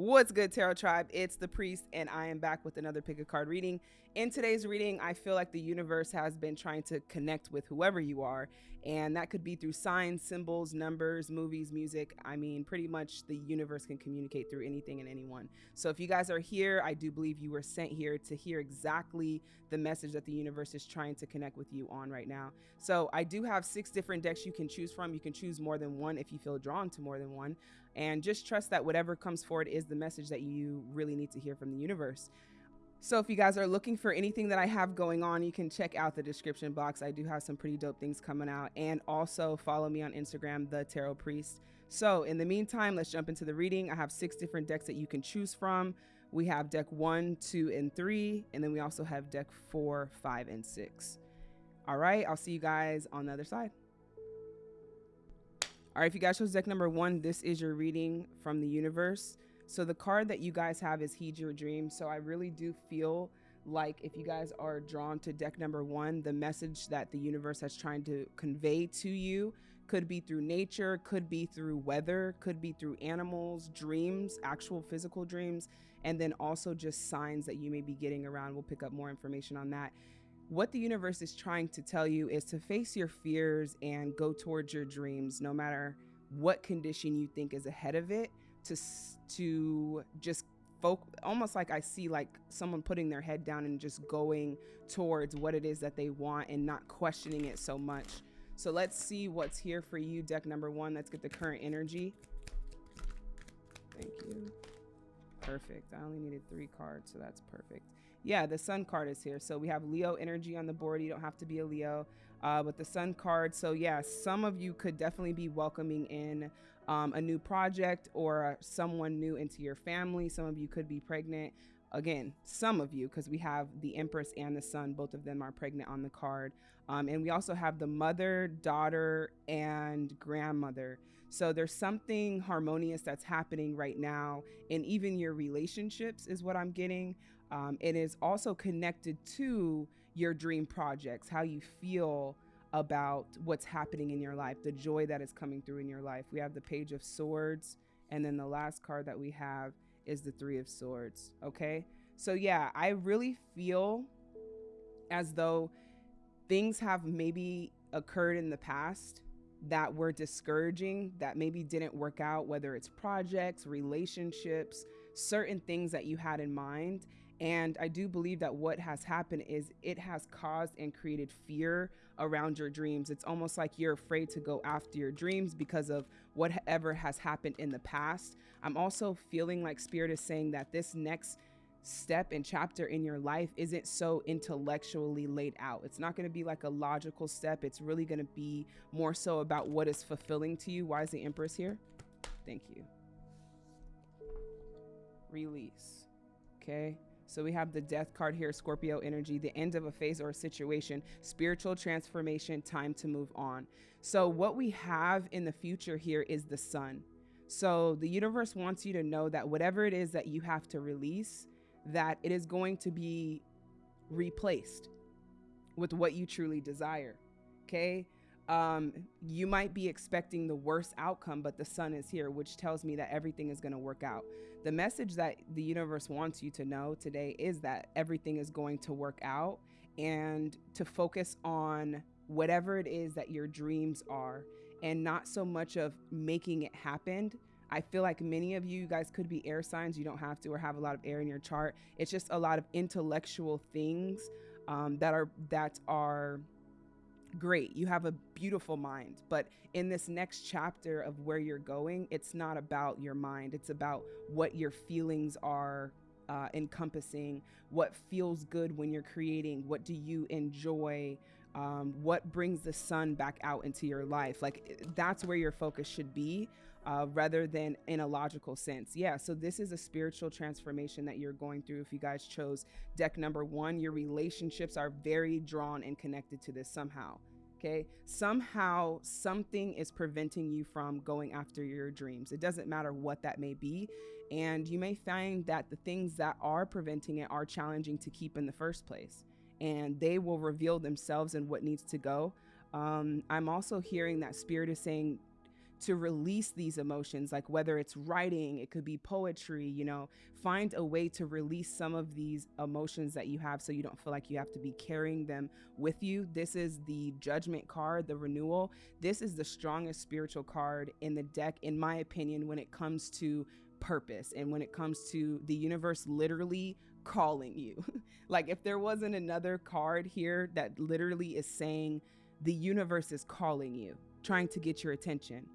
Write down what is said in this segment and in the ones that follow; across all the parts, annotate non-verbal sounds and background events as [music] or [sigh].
What's good, Tarot Tribe? It's the Priest, and I am back with another pick a card reading. In today's reading, I feel like the universe has been trying to connect with whoever you are, and that could be through signs, symbols, numbers, movies, music. I mean, pretty much the universe can communicate through anything and anyone. So if you guys are here, I do believe you were sent here to hear exactly the message that the universe is trying to connect with you on right now. So I do have six different decks you can choose from. You can choose more than one if you feel drawn to more than one, and just trust that whatever comes forward is the message that you really need to hear from the universe. So if you guys are looking for anything that I have going on, you can check out the description box. I do have some pretty dope things coming out. And also follow me on Instagram, The Tarot Priest. So in the meantime, let's jump into the reading. I have six different decks that you can choose from. We have deck one, two, and three. And then we also have deck four, five, and six. All right, I'll see you guys on the other side. All right, if you guys chose deck number one, this is your reading from the universe. So the card that you guys have is Heed Your Dream. So I really do feel like if you guys are drawn to deck number one, the message that the universe has trying to convey to you could be through nature, could be through weather, could be through animals, dreams, actual physical dreams, and then also just signs that you may be getting around. We'll pick up more information on that. What the universe is trying to tell you is to face your fears and go towards your dreams, no matter what condition you think is ahead of it to to just folk almost like I see like someone putting their head down and just going towards what it is that they want and not questioning it so much. So let's see what's here for you, deck number one. Let's get the current energy. Thank you. Perfect. I only needed three cards, so that's perfect. Yeah, the sun card is here. So we have Leo energy on the board. You don't have to be a Leo, uh, but the sun card. So yeah, some of you could definitely be welcoming in um, a new project or someone new into your family. Some of you could be pregnant. Again, some of you, because we have the Empress and the Sun, both of them are pregnant on the card. Um, and we also have the mother, daughter, and grandmother. So there's something harmonious that's happening right now. And even your relationships is what I'm getting. Um, it is also connected to your dream projects, how you feel about what's happening in your life, the joy that is coming through in your life. We have the Page of Swords, and then the last card that we have is the Three of Swords. Okay. So, yeah, I really feel as though things have maybe occurred in the past that were discouraging, that maybe didn't work out, whether it's projects, relationships, certain things that you had in mind. And I do believe that what has happened is it has caused and created fear around your dreams. It's almost like you're afraid to go after your dreams because of whatever has happened in the past. I'm also feeling like Spirit is saying that this next step and chapter in your life isn't so intellectually laid out. It's not going to be like a logical step. It's really going to be more so about what is fulfilling to you. Why is the Empress here? Thank you. Release. Okay. So we have the death card here, Scorpio energy, the end of a phase or a situation, spiritual transformation, time to move on. So what we have in the future here is the sun. So the universe wants you to know that whatever it is that you have to release, that it is going to be replaced with what you truly desire. Okay um, you might be expecting the worst outcome, but the sun is here, which tells me that everything is going to work out. The message that the universe wants you to know today is that everything is going to work out and to focus on whatever it is that your dreams are and not so much of making it happen. I feel like many of you guys could be air signs. You don't have to or have a lot of air in your chart. It's just a lot of intellectual things um, that are that are great you have a beautiful mind but in this next chapter of where you're going it's not about your mind it's about what your feelings are uh, encompassing what feels good when you're creating what do you enjoy um, what brings the sun back out into your life like that's where your focus should be uh, rather than in a logical sense. Yeah, so this is a spiritual transformation that you're going through. If you guys chose deck number one, your relationships are very drawn and connected to this somehow. Okay, somehow something is preventing you from going after your dreams. It doesn't matter what that may be. And you may find that the things that are preventing it are challenging to keep in the first place. And they will reveal themselves and what needs to go. Um, I'm also hearing that Spirit is saying to release these emotions, like whether it's writing, it could be poetry, you know, find a way to release some of these emotions that you have so you don't feel like you have to be carrying them with you. This is the judgment card, the renewal. This is the strongest spiritual card in the deck, in my opinion, when it comes to purpose and when it comes to the universe literally calling you. [laughs] like if there wasn't another card here that literally is saying the universe is calling you, trying to get your attention.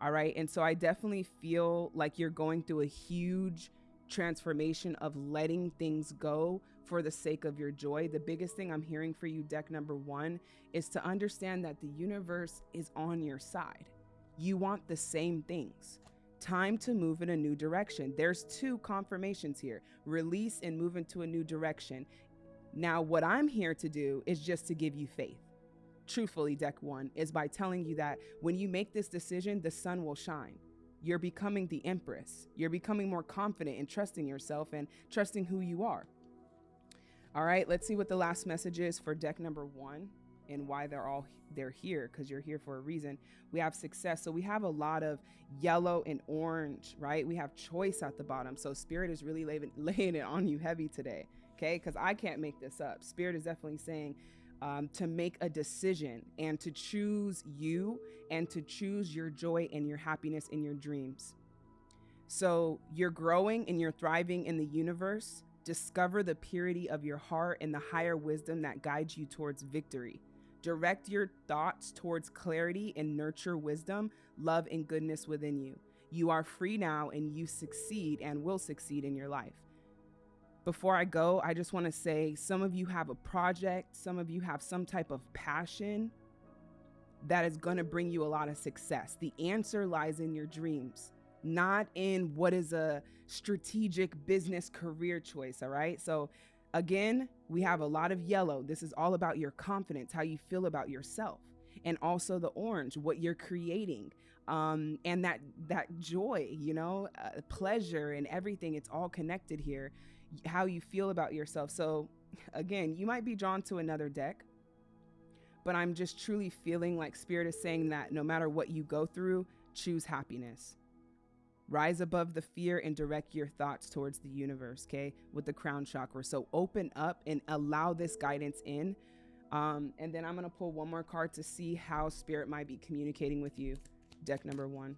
All right. And so I definitely feel like you're going through a huge transformation of letting things go for the sake of your joy. The biggest thing I'm hearing for you, deck number one, is to understand that the universe is on your side. You want the same things. Time to move in a new direction. There's two confirmations here release and move into a new direction. Now, what I'm here to do is just to give you faith. Truthfully, deck one is by telling you that when you make this decision, the sun will shine. You're becoming the empress. You're becoming more confident in trusting yourself and trusting who you are. All right, let's see what the last message is for deck number one and why they're all they're here because you're here for a reason. We have success. So we have a lot of yellow and orange, right? We have choice at the bottom. So spirit is really laying, [laughs] laying it on you heavy today. Okay, because I can't make this up. Spirit is definitely saying um, to make a decision and to choose you and to choose your joy and your happiness and your dreams. So you're growing and you're thriving in the universe. Discover the purity of your heart and the higher wisdom that guides you towards victory. Direct your thoughts towards clarity and nurture wisdom, love, and goodness within you. You are free now and you succeed and will succeed in your life. Before I go, I just want to say some of you have a project, some of you have some type of passion that is going to bring you a lot of success. The answer lies in your dreams, not in what is a strategic business career choice. All right. So Again, we have a lot of yellow. This is all about your confidence, how you feel about yourself. And also the orange, what you're creating. Um, and that that joy, you know, uh, pleasure and everything, it's all connected here. How you feel about yourself. So again, you might be drawn to another deck, but I'm just truly feeling like spirit is saying that no matter what you go through, choose happiness. Rise above the fear and direct your thoughts towards the universe, okay? With the crown chakra. So open up and allow this guidance in. Um, and then I'm going to pull one more card to see how spirit might be communicating with you. Deck number one.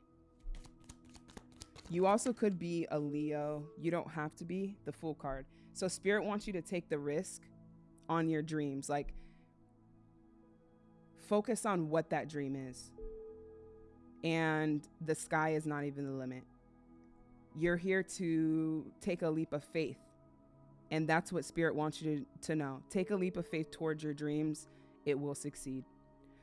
You also could be a Leo. You don't have to be the full card. So spirit wants you to take the risk on your dreams. Like focus on what that dream is. And the sky is not even the limit. You're here to take a leap of faith. And that's what Spirit wants you to, to know. Take a leap of faith towards your dreams, it will succeed.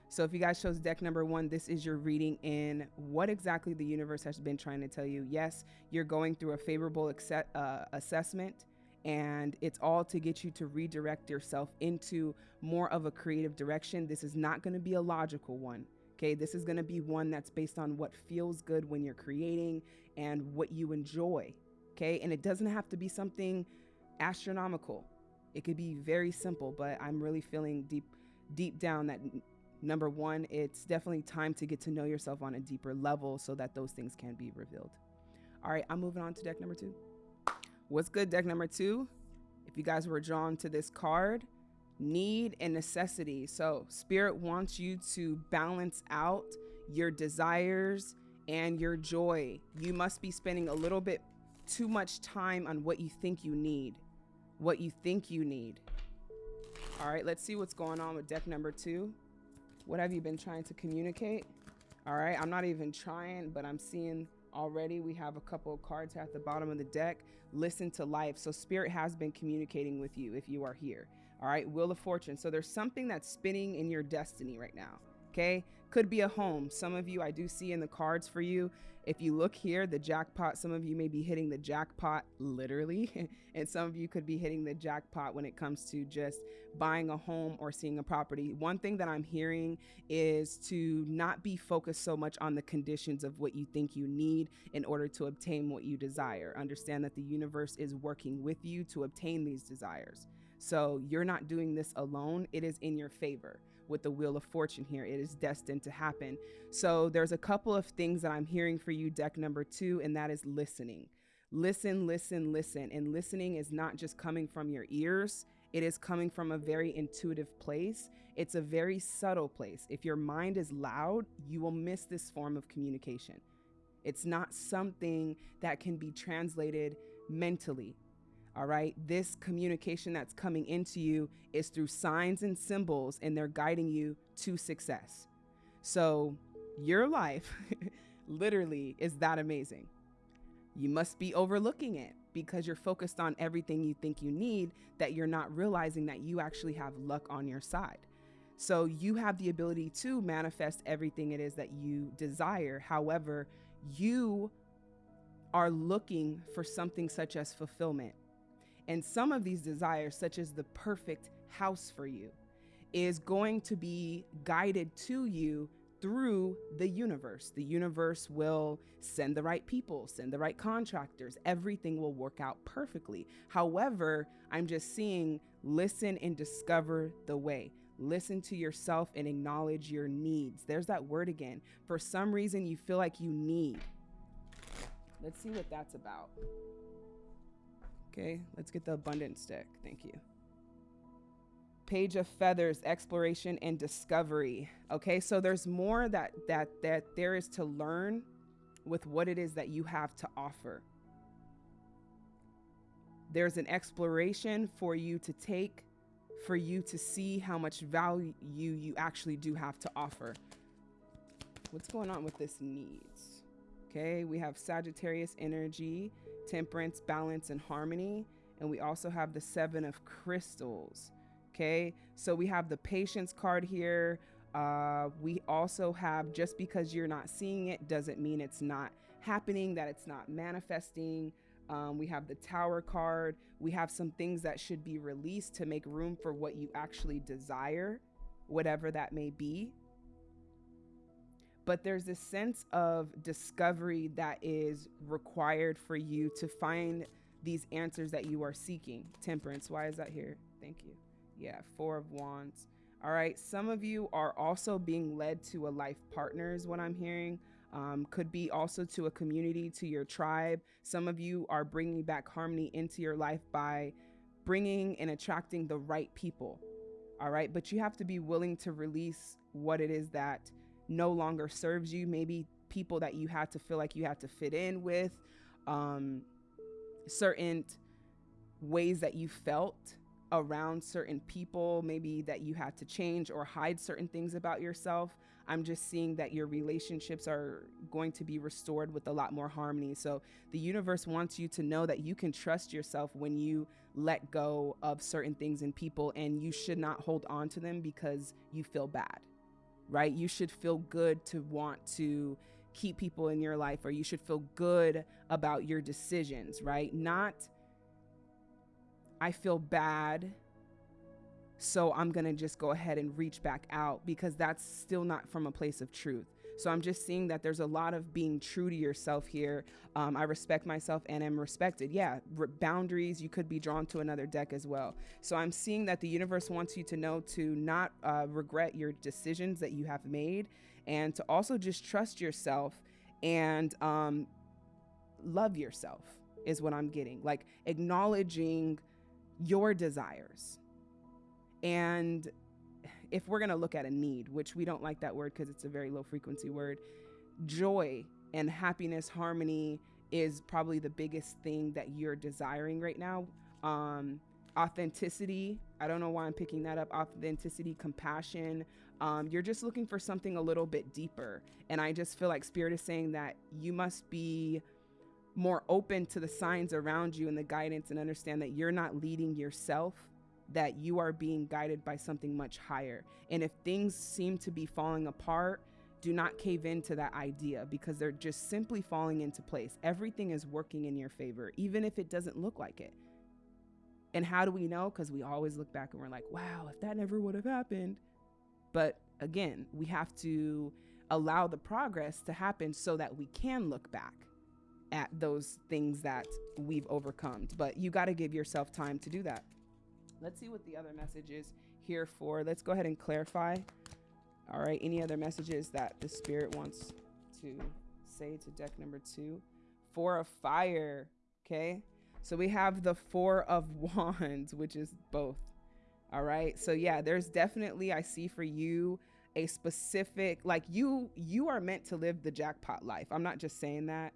So, if you guys chose deck number one, this is your reading in what exactly the universe has been trying to tell you. Yes, you're going through a favorable accept, uh, assessment, and it's all to get you to redirect yourself into more of a creative direction. This is not going to be a logical one. Okay, this is going to be one that's based on what feels good when you're creating and what you enjoy. Okay, and it doesn't have to be something astronomical. It could be very simple, but I'm really feeling deep deep down that number 1, it's definitely time to get to know yourself on a deeper level so that those things can be revealed. All right, I'm moving on to deck number 2. What's good deck number 2? If you guys were drawn to this card, need and necessity. So, Spirit wants you to balance out your desires and your joy. You must be spending a little bit too much time on what you think you need. What you think you need. All right, let's see what's going on with deck number two. What have you been trying to communicate? All right, I'm not even trying, but I'm seeing already we have a couple of cards at the bottom of the deck. Listen to life. So, Spirit has been communicating with you if you are here. All right, Wheel of Fortune. So there's something that's spinning in your destiny right now. Okay, could be a home. Some of you I do see in the cards for you. If you look here, the jackpot, some of you may be hitting the jackpot literally, [laughs] and some of you could be hitting the jackpot when it comes to just buying a home or seeing a property. One thing that I'm hearing is to not be focused so much on the conditions of what you think you need in order to obtain what you desire. Understand that the universe is working with you to obtain these desires. So you're not doing this alone, it is in your favor. With the Wheel of Fortune here. It is destined to happen. So there's a couple of things that I'm hearing for you, deck number two, and that is listening. Listen, listen, listen. And listening is not just coming from your ears, it is coming from a very intuitive place. It's a very subtle place. If your mind is loud, you will miss this form of communication. It's not something that can be translated mentally. All right. This communication that's coming into you is through signs and symbols, and they're guiding you to success. So, your life [laughs] literally is that amazing. You must be overlooking it because you're focused on everything you think you need that you're not realizing that you actually have luck on your side. So, you have the ability to manifest everything it is that you desire. However, you are looking for something such as fulfillment. And some of these desires, such as the perfect house for you, is going to be guided to you through the universe. The universe will send the right people, send the right contractors. Everything will work out perfectly. However, I'm just seeing listen and discover the way. Listen to yourself and acknowledge your needs. There's that word again. For some reason, you feel like you need. Let's see what that's about. Okay, let's get the abundance deck. Thank you. Page of Feathers, exploration and discovery. Okay, so there's more that that that there is to learn with what it is that you have to offer. There's an exploration for you to take for you to see how much value you actually do have to offer. What's going on with this needs? Okay, we have Sagittarius energy, temperance, balance, and harmony. And we also have the seven of crystals. Okay, so we have the patience card here. Uh, we also have just because you're not seeing it doesn't mean it's not happening, that it's not manifesting. Um, we have the tower card. We have some things that should be released to make room for what you actually desire, whatever that may be. But there's this sense of discovery that is required for you to find these answers that you are seeking. Temperance, why is that here? Thank you. Yeah, Four of Wands. All right, some of you are also being led to a life partner, is what I'm hearing um, could be also to a community, to your tribe. Some of you are bringing back harmony into your life by bringing and attracting the right people. All right. But you have to be willing to release what it is that no longer serves you. Maybe people that you had to feel like you had to fit in with, um, certain ways that you felt around certain people, maybe that you had to change or hide certain things about yourself. I'm just seeing that your relationships are going to be restored with a lot more harmony. So the universe wants you to know that you can trust yourself when you let go of certain things and people, and you should not hold on to them because you feel bad, right? You should feel good to want to keep people in your life, or you should feel good about your decisions, right? Not, I feel bad so I'm going to just go ahead and reach back out because that's still not from a place of truth. So I'm just seeing that there's a lot of being true to yourself here. Um, I respect myself and am respected. Yeah, boundaries, you could be drawn to another deck as well. So I'm seeing that the universe wants you to know to not uh, regret your decisions that you have made and to also just trust yourself and um, love yourself, is what I'm getting. Like acknowledging your desires and if we're going to look at a need, which we don't like that word because it's a very low frequency word, joy and happiness, harmony is probably the biggest thing that you're desiring right now. Um, authenticity, I don't know why I'm picking that up. Authenticity, compassion. Um, you're just looking for something a little bit deeper. And I just feel like Spirit is saying that you must be more open to the signs around you and the guidance and understand that you're not leading yourself that you are being guided by something much higher. And if things seem to be falling apart, do not cave into that idea because they're just simply falling into place. Everything is working in your favor, even if it doesn't look like it. And how do we know? Because we always look back and we're like, wow, if that never would have happened. But again, we have to allow the progress to happen so that we can look back at those things that we've overcome. But you got to give yourself time to do that. Let's see what the other message is here for. Let's go ahead and clarify. All right. Any other messages that the spirit wants to say to deck number two? Four of fire. Okay. So we have the four of [laughs] wands, which is both. All right. So yeah, there's definitely I see for you a specific like you you are meant to live the jackpot life. I'm not just saying that.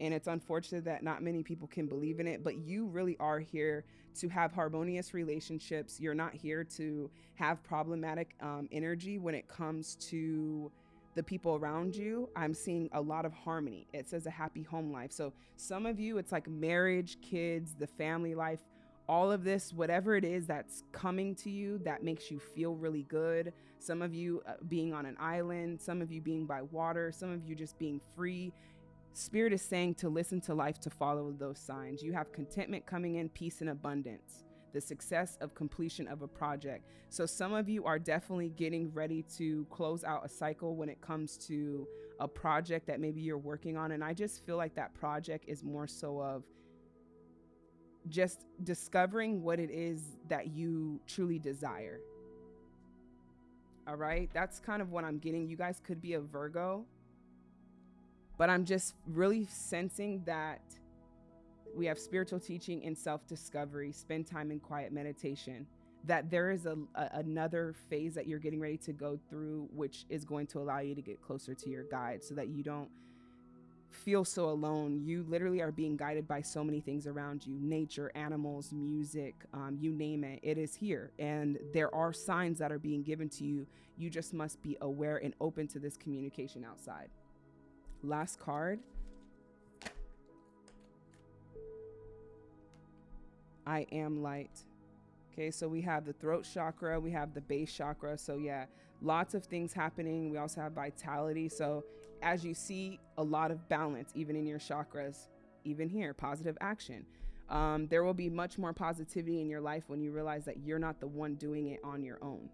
And it's unfortunate that not many people can believe in it, but you really are here to have harmonious relationships. You're not here to have problematic um, energy when it comes to the people around you. I'm seeing a lot of harmony. It says a happy home life. So some of you, it's like marriage, kids, the family life, all of this, whatever it is that's coming to you that makes you feel really good. Some of you uh, being on an island, some of you being by water, some of you just being free. Spirit is saying to listen to life to follow those signs. You have contentment coming in, peace and abundance, the success of completion of a project. So, some of you are definitely getting ready to close out a cycle when it comes to a project that maybe you're working on. And I just feel like that project is more so of just discovering what it is that you truly desire. All right, that's kind of what I'm getting. You guys could be a Virgo but I'm just really sensing that we have spiritual teaching and self discovery, spend time in quiet meditation. That there is a, a, another phase that you're getting ready to go through, which is going to allow you to get closer to your guide so that you don't feel so alone. You literally are being guided by so many things around you nature, animals, music, um, you name it. It is here. And there are signs that are being given to you. You just must be aware and open to this communication outside. Last card. I am light. Okay, so we have the throat chakra, we have the base chakra. So, yeah, lots of things happening. We also have vitality. So, as you see, a lot of balance, even in your chakras, even here, positive action. Um, there will be much more positivity in your life when you realize that you're not the one doing it on your own.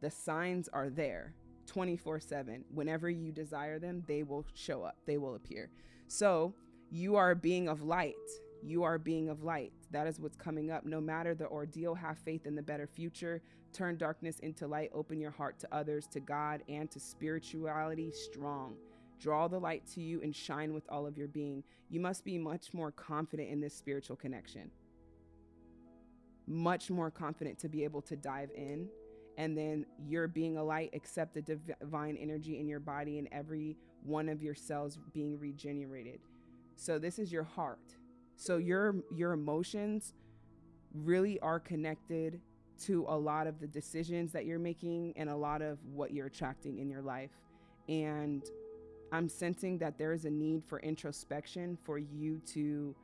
The signs are there. 24 7. Whenever you desire them, they will show up, they will appear. So you are a being of light. You are a being of light. That is what's coming up. No matter the ordeal, have faith in the better future. Turn darkness into light. Open your heart to others, to God, and to spirituality strong. Draw the light to you and shine with all of your being. You must be much more confident in this spiritual connection. Much more confident to be able to dive in and then you're being a light accept the divine energy in your body and every one of your cells being regenerated. So this is your heart. So your your emotions really are connected to a lot of the decisions that you're making and a lot of what you're attracting in your life. And i'm sensing that there is a need for introspection for you to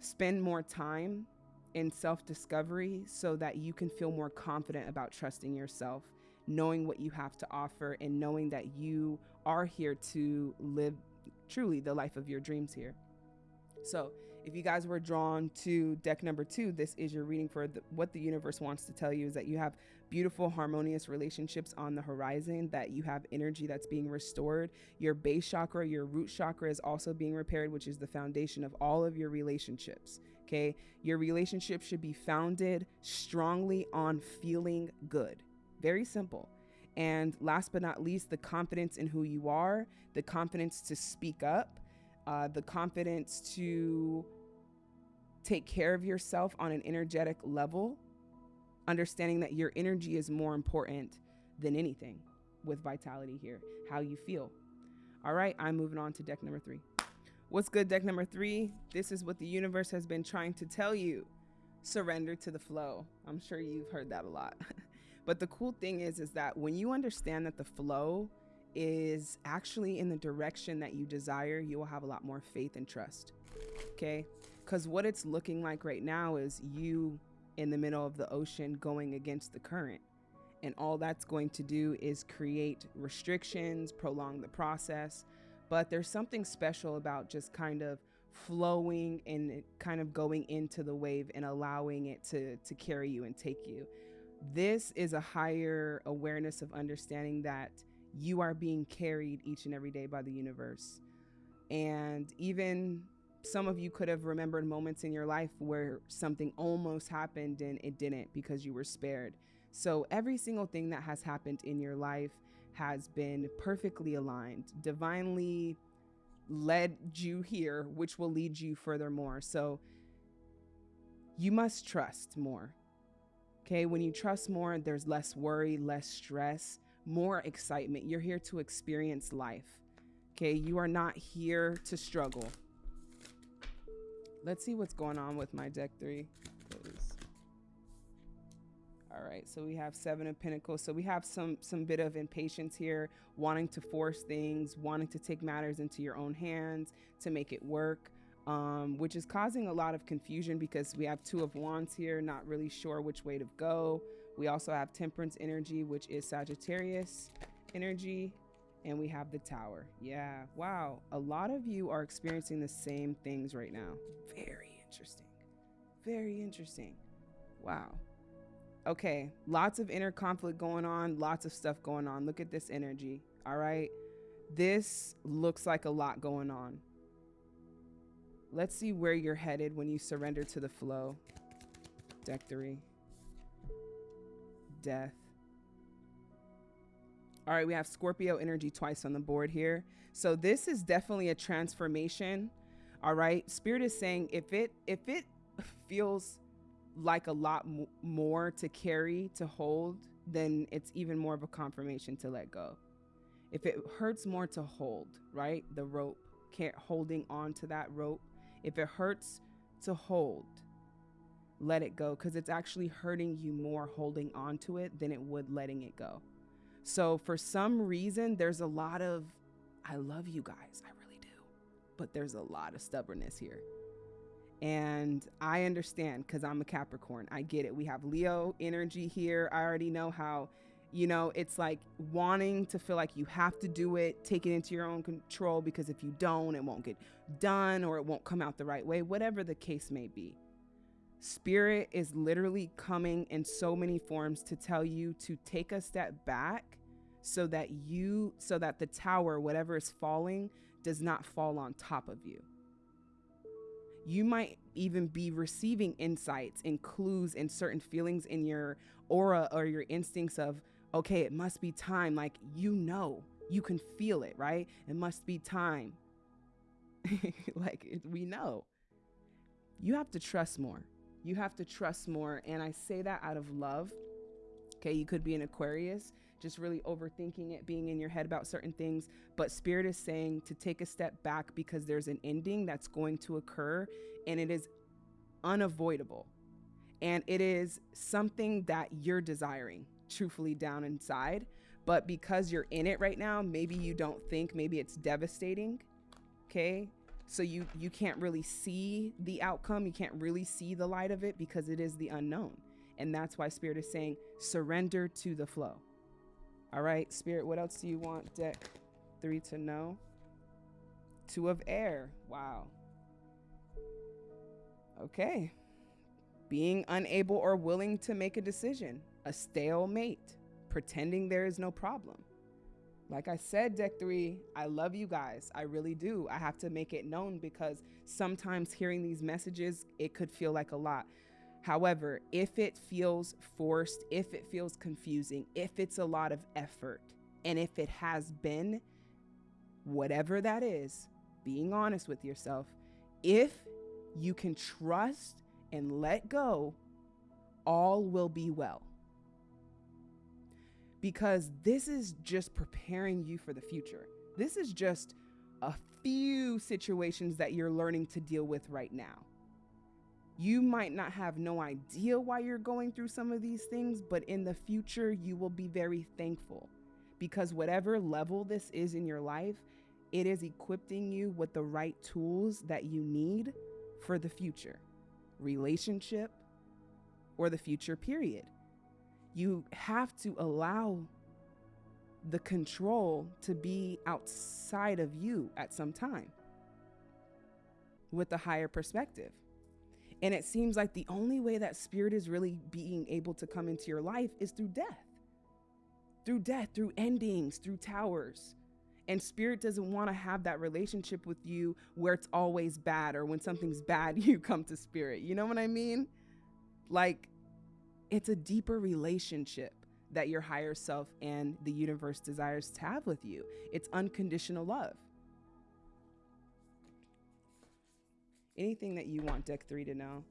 spend more time in self discovery so that you can feel more confident about trusting yourself, knowing what you have to offer, and knowing that you are here to live truly the life of your dreams here. So, if you guys were drawn to deck number two, this is your reading for the, what the universe wants to tell you is that you have beautiful, harmonious relationships on the horizon, that you have energy that's being restored. Your base chakra, your root chakra is also being repaired, which is the foundation of all of your relationships. Okay. Your relationship should be founded strongly on feeling good. Very simple. And last but not least, the confidence in who you are, the confidence to speak up, uh, the confidence to take care of yourself on an energetic level, understanding that your energy is more important than anything with vitality here, how you feel. All right, I'm moving on to deck number three. What's good, deck number three? This is what the universe has been trying to tell you. Surrender to the flow. I'm sure you've heard that a lot. [laughs] but the cool thing is, is that when you understand that the flow is actually in the direction that you desire, you will have a lot more faith and trust. Okay? Because what it's looking like right now is you in the middle of the ocean going against the current. And all that's going to do is create restrictions, prolong the process, but there's something special about just kind of flowing and kind of going into the wave and allowing it to to carry you and take you this is a higher awareness of understanding that you are being carried each and every day by the universe and even some of you could have remembered moments in your life where something almost happened and it didn't because you were spared. So every single thing that has happened in your life has been perfectly aligned, divinely led you here, which will lead you furthermore. So you must trust more. Okay, when you trust more, there's less worry, less stress, more excitement. You're here to experience life. Okay, you are not here to struggle. Let's see what's going on with my deck three. All right, so we have seven of pentacles. So we have some some bit of impatience here, wanting to force things, wanting to take matters into your own hands to make it work um, which is causing a lot of confusion because we have two of wands here, not really sure which way to go. We also have temperance energy, which is Sagittarius energy, and we have the tower. Yeah, wow. A lot of you are experiencing the same things right now. Very interesting. Very interesting. Wow. Okay, lots of inner conflict going on, lots of stuff going on. Look at this energy. All right. This looks like a lot going on. Let's see where you're headed when you surrender to the flow. Deck three. Death. All right, we have Scorpio energy twice on the board here. So this is definitely a transformation. All right. Spirit is saying if it if it [laughs] feels like a lot more to carry, to hold, then it's even more of a confirmation to let go. If it hurts more to hold, right? The rope, can't holding on to that rope if it hurts to hold, let it go because it's actually hurting you more holding on to it than it would letting it go. So, for some reason, there's a lot of, I love you guys, I really do, but there's a lot of stubbornness here. And I understand because I'm a Capricorn. I get it. We have Leo energy here. I already know how you know, it's like wanting to feel like you have to do it, take it into your own control because if you don't, it won't get done or it won't come out the right way, whatever the case may be. Spirit is literally coming in so many forms to tell you to take a step back so that you, so that the tower, whatever is falling, does not fall on top of you. You might even be receiving insights and clues and certain feelings in your aura or your instincts of, okay, it must be time. Like, you know, you can feel it, right? It must be time. [laughs] like, we know. You have to trust more. You have to trust more. And I say that out of love. Okay, you could be an Aquarius, just really overthinking it, being in your head about certain things. But Spirit is saying to take a step back because there's an ending that's going to occur and it is unavoidable. And it is something that you're desiring truthfully down inside. But because you're in it right now, maybe you don't think, maybe it's devastating. Okay. So you you can't really see the outcome. You can't really see the light of it because it is the unknown. And that's why spirit is saying surrender to the flow. All right, spirit, what else do you want deck 3 to know? 2 of air. Wow. Okay. Being unable or willing to make a decision a stalemate, pretending there is no problem. Like I said, deck three, I love you guys. I really do. I have to make it known because sometimes hearing these messages, it could feel like a lot. However, if it feels forced, if it feels confusing, if it's a lot of effort, and if it has been, whatever that is, being honest with yourself, if you can trust and let go, all will be well because this is just preparing you for the future. This is just a few situations that you're learning to deal with right now. You might not have no idea why you're going through some of these things, but in the future, you will be very thankful because whatever level this is in your life, it is equipping you with the right tools that you need for the future relationship or the future, period you have to allow the control to be outside of you at some time with a higher perspective. And it seems like the only way that spirit is really being able to come into your life is through death. Through death, through endings, through towers. And spirit doesn't want to have that relationship with you where it's always bad or when something's bad, [laughs] you come to spirit. You know what I mean? Like, it's a deeper relationship that your higher self and the universe desires to have with you. It's unconditional love. Anything that you want deck three to know,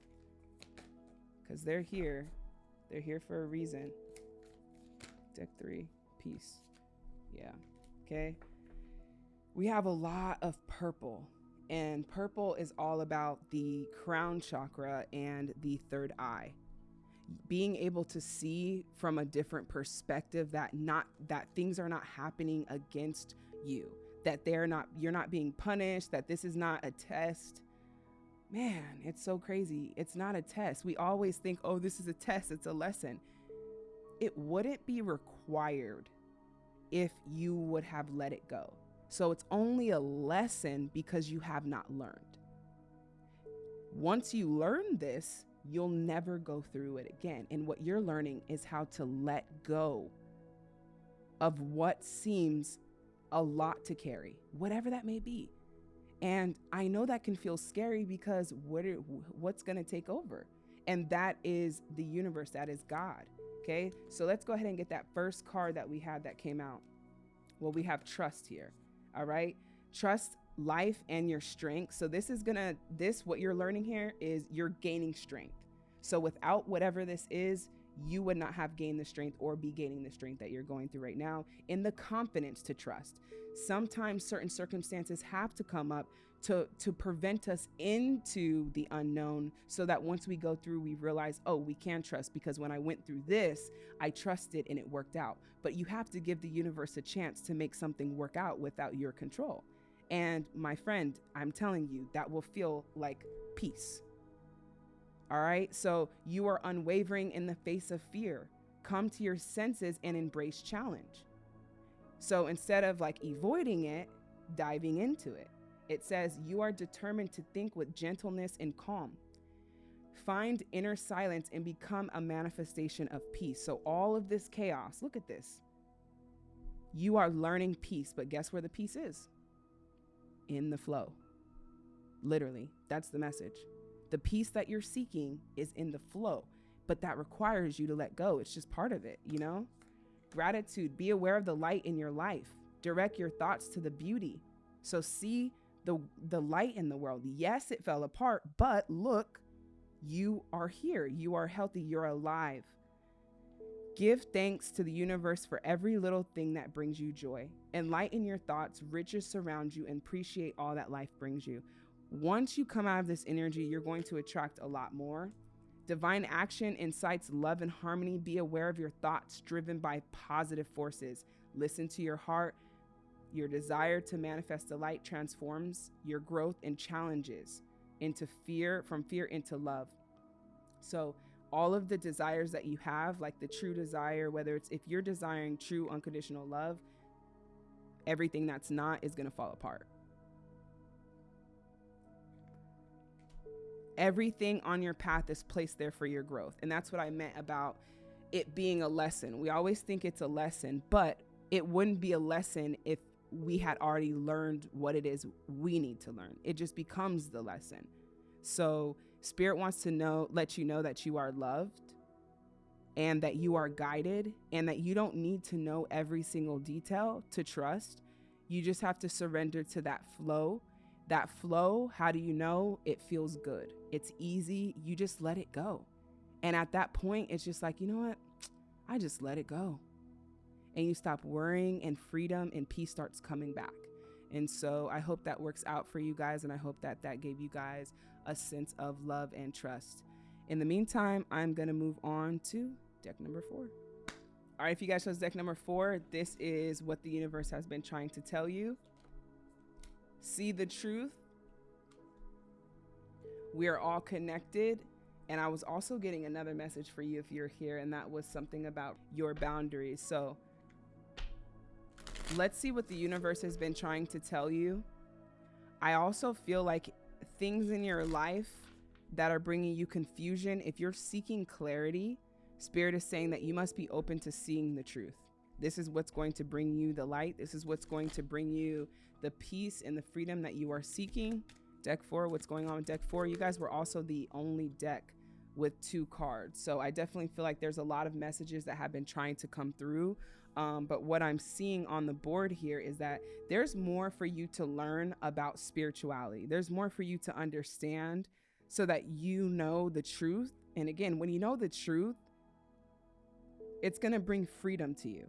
because they're here. They're here for a reason. Deck three, peace. Yeah. Okay. We have a lot of purple, and purple is all about the crown chakra and the third eye being able to see from a different perspective that not that things are not happening against you that they're not you're not being punished that this is not a test man it's so crazy. It's not a test. We always think oh this is a test it's a lesson. It wouldn't be required if you would have let it go. So it's only a lesson because you have not learned. Once you learn this you'll never go through it again. And what you're learning is how to let go of what seems a lot to carry, whatever that may be. And I know that can feel scary because what what's going to take over? And that is the universe, that is God. Okay, so let's go ahead and get that first card that we had that came out. Well, we have trust here. All right, trust life and your strength. So this is gonna this what you're learning here is you're gaining strength. So without whatever this is, you would not have gained the strength or be gaining the strength that you're going through right now in the confidence to trust. Sometimes certain circumstances have to come up to to prevent us into the unknown so that once we go through we realize oh we can trust because when I went through this I trusted and it worked out but you have to give the universe a chance to make something work out without your control and my friend, I'm telling you, that will feel like peace. All right. So you are unwavering in the face of fear. Come to your senses and embrace challenge. So instead of like avoiding it, diving into it, it says you are determined to think with gentleness and calm. Find inner silence and become a manifestation of peace. So all of this chaos, look at this. You are learning peace, but guess where the peace is? in the flow. Literally, that's the message. The peace that you're seeking is in the flow, but that requires you to let go. It's just part of it, you know? Gratitude, be aware of the light in your life. Direct your thoughts to the beauty. So see the the light in the world. Yes, it fell apart, but look, you are here. You are healthy. You're alive. Give thanks to the universe for every little thing that brings you joy. Enlighten your thoughts, riches surround you, and appreciate all that life brings you. Once you come out of this energy, you're going to attract a lot more. Divine action incites love and harmony. Be aware of your thoughts driven by positive forces. Listen to your heart. Your desire to manifest the light transforms your growth and challenges into fear, from fear into love. So, all of the desires that you have, like the true desire, whether it's if you're desiring true unconditional love, everything that's not is going to fall apart. Everything on your path is placed there for your growth. And that's what I meant about it being a lesson. We always think it's a lesson, but it wouldn't be a lesson if we had already learned what it is we need to learn. It just becomes the lesson. So, Spirit wants to know, let you know that you are loved and that you are guided and that you don't need to know every single detail to trust. You just have to surrender to that flow. That flow, how do you know? It feels good. It's easy. You just let it go. And at that point, it's just like, you know what? I just let it go. And you stop worrying, and freedom and peace starts coming back. And so I hope that works out for you guys. And I hope that that gave you guys a sense of love and trust. In the meantime, I'm going to move on to deck number four. All right, if you guys chose deck number four, this is what the universe has been trying to tell you. See the truth. We are all connected. And I was also getting another message for you if you're here, and that was something about your boundaries. So let's see what the universe has been trying to tell you. I also feel like things in your life that are bringing you confusion, if you're seeking clarity, Spirit is saying that you must be open to seeing the truth. This is what's going to bring you the light. This is what's going to bring you the peace and the freedom that you are seeking. Deck four, what's going on with deck four? You guys were also the only deck with two cards. So I definitely feel like there's a lot of messages that have been trying to come through. Um, but what I'm seeing on the board here is that there's more for you to learn about spirituality. There's more for you to understand so that you know the truth. And again, when you know the truth, it's going to bring freedom to you.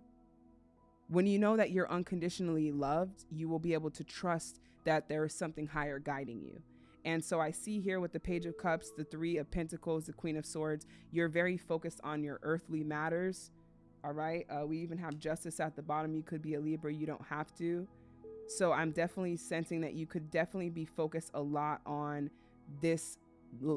When you know that you're unconditionally loved, you will be able to trust that there is something higher guiding you. And so I see here with the Page of Cups, the Three of Pentacles, the Queen of Swords, you're very focused on your earthly matters. All right. Uh, we even have Justice at the bottom. You could be a Libra, you don't have to. So I'm definitely sensing that you could definitely be focused a lot on this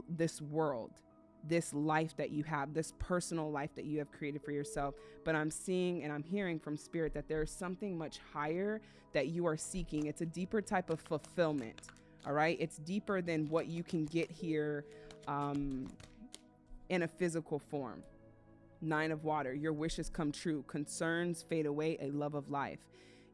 this world this life that you have, this personal life that you have created for yourself. But I'm seeing and I'm hearing from spirit that there's something much higher that you are seeking. It's a deeper type of fulfillment. All right. It's deeper than what you can get here um, in a physical form. Nine of water, your wishes come true, concerns fade away, a love of life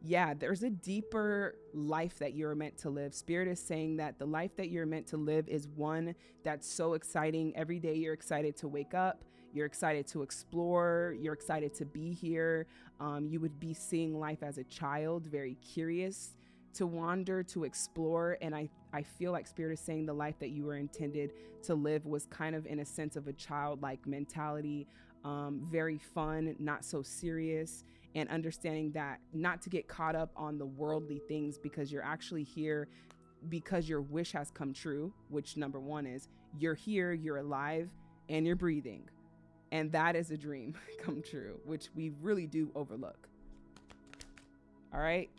yeah, there's a deeper life that you're meant to live. Spirit is saying that the life that you're meant to live is one that's so exciting. Every day you're excited to wake up, you're excited to explore, you're excited to be here. Um, you would be seeing life as a child, very curious to wander, to explore. And I, I feel like Spirit is saying the life that you were intended to live was kind of in a sense of a childlike mentality, um, very fun, not so serious and understanding that not to get caught up on the worldly things because you're actually here because your wish has come true, which number one is you're here, you're alive, and you're breathing. And that is a dream [laughs] come true, which we really do overlook. All right.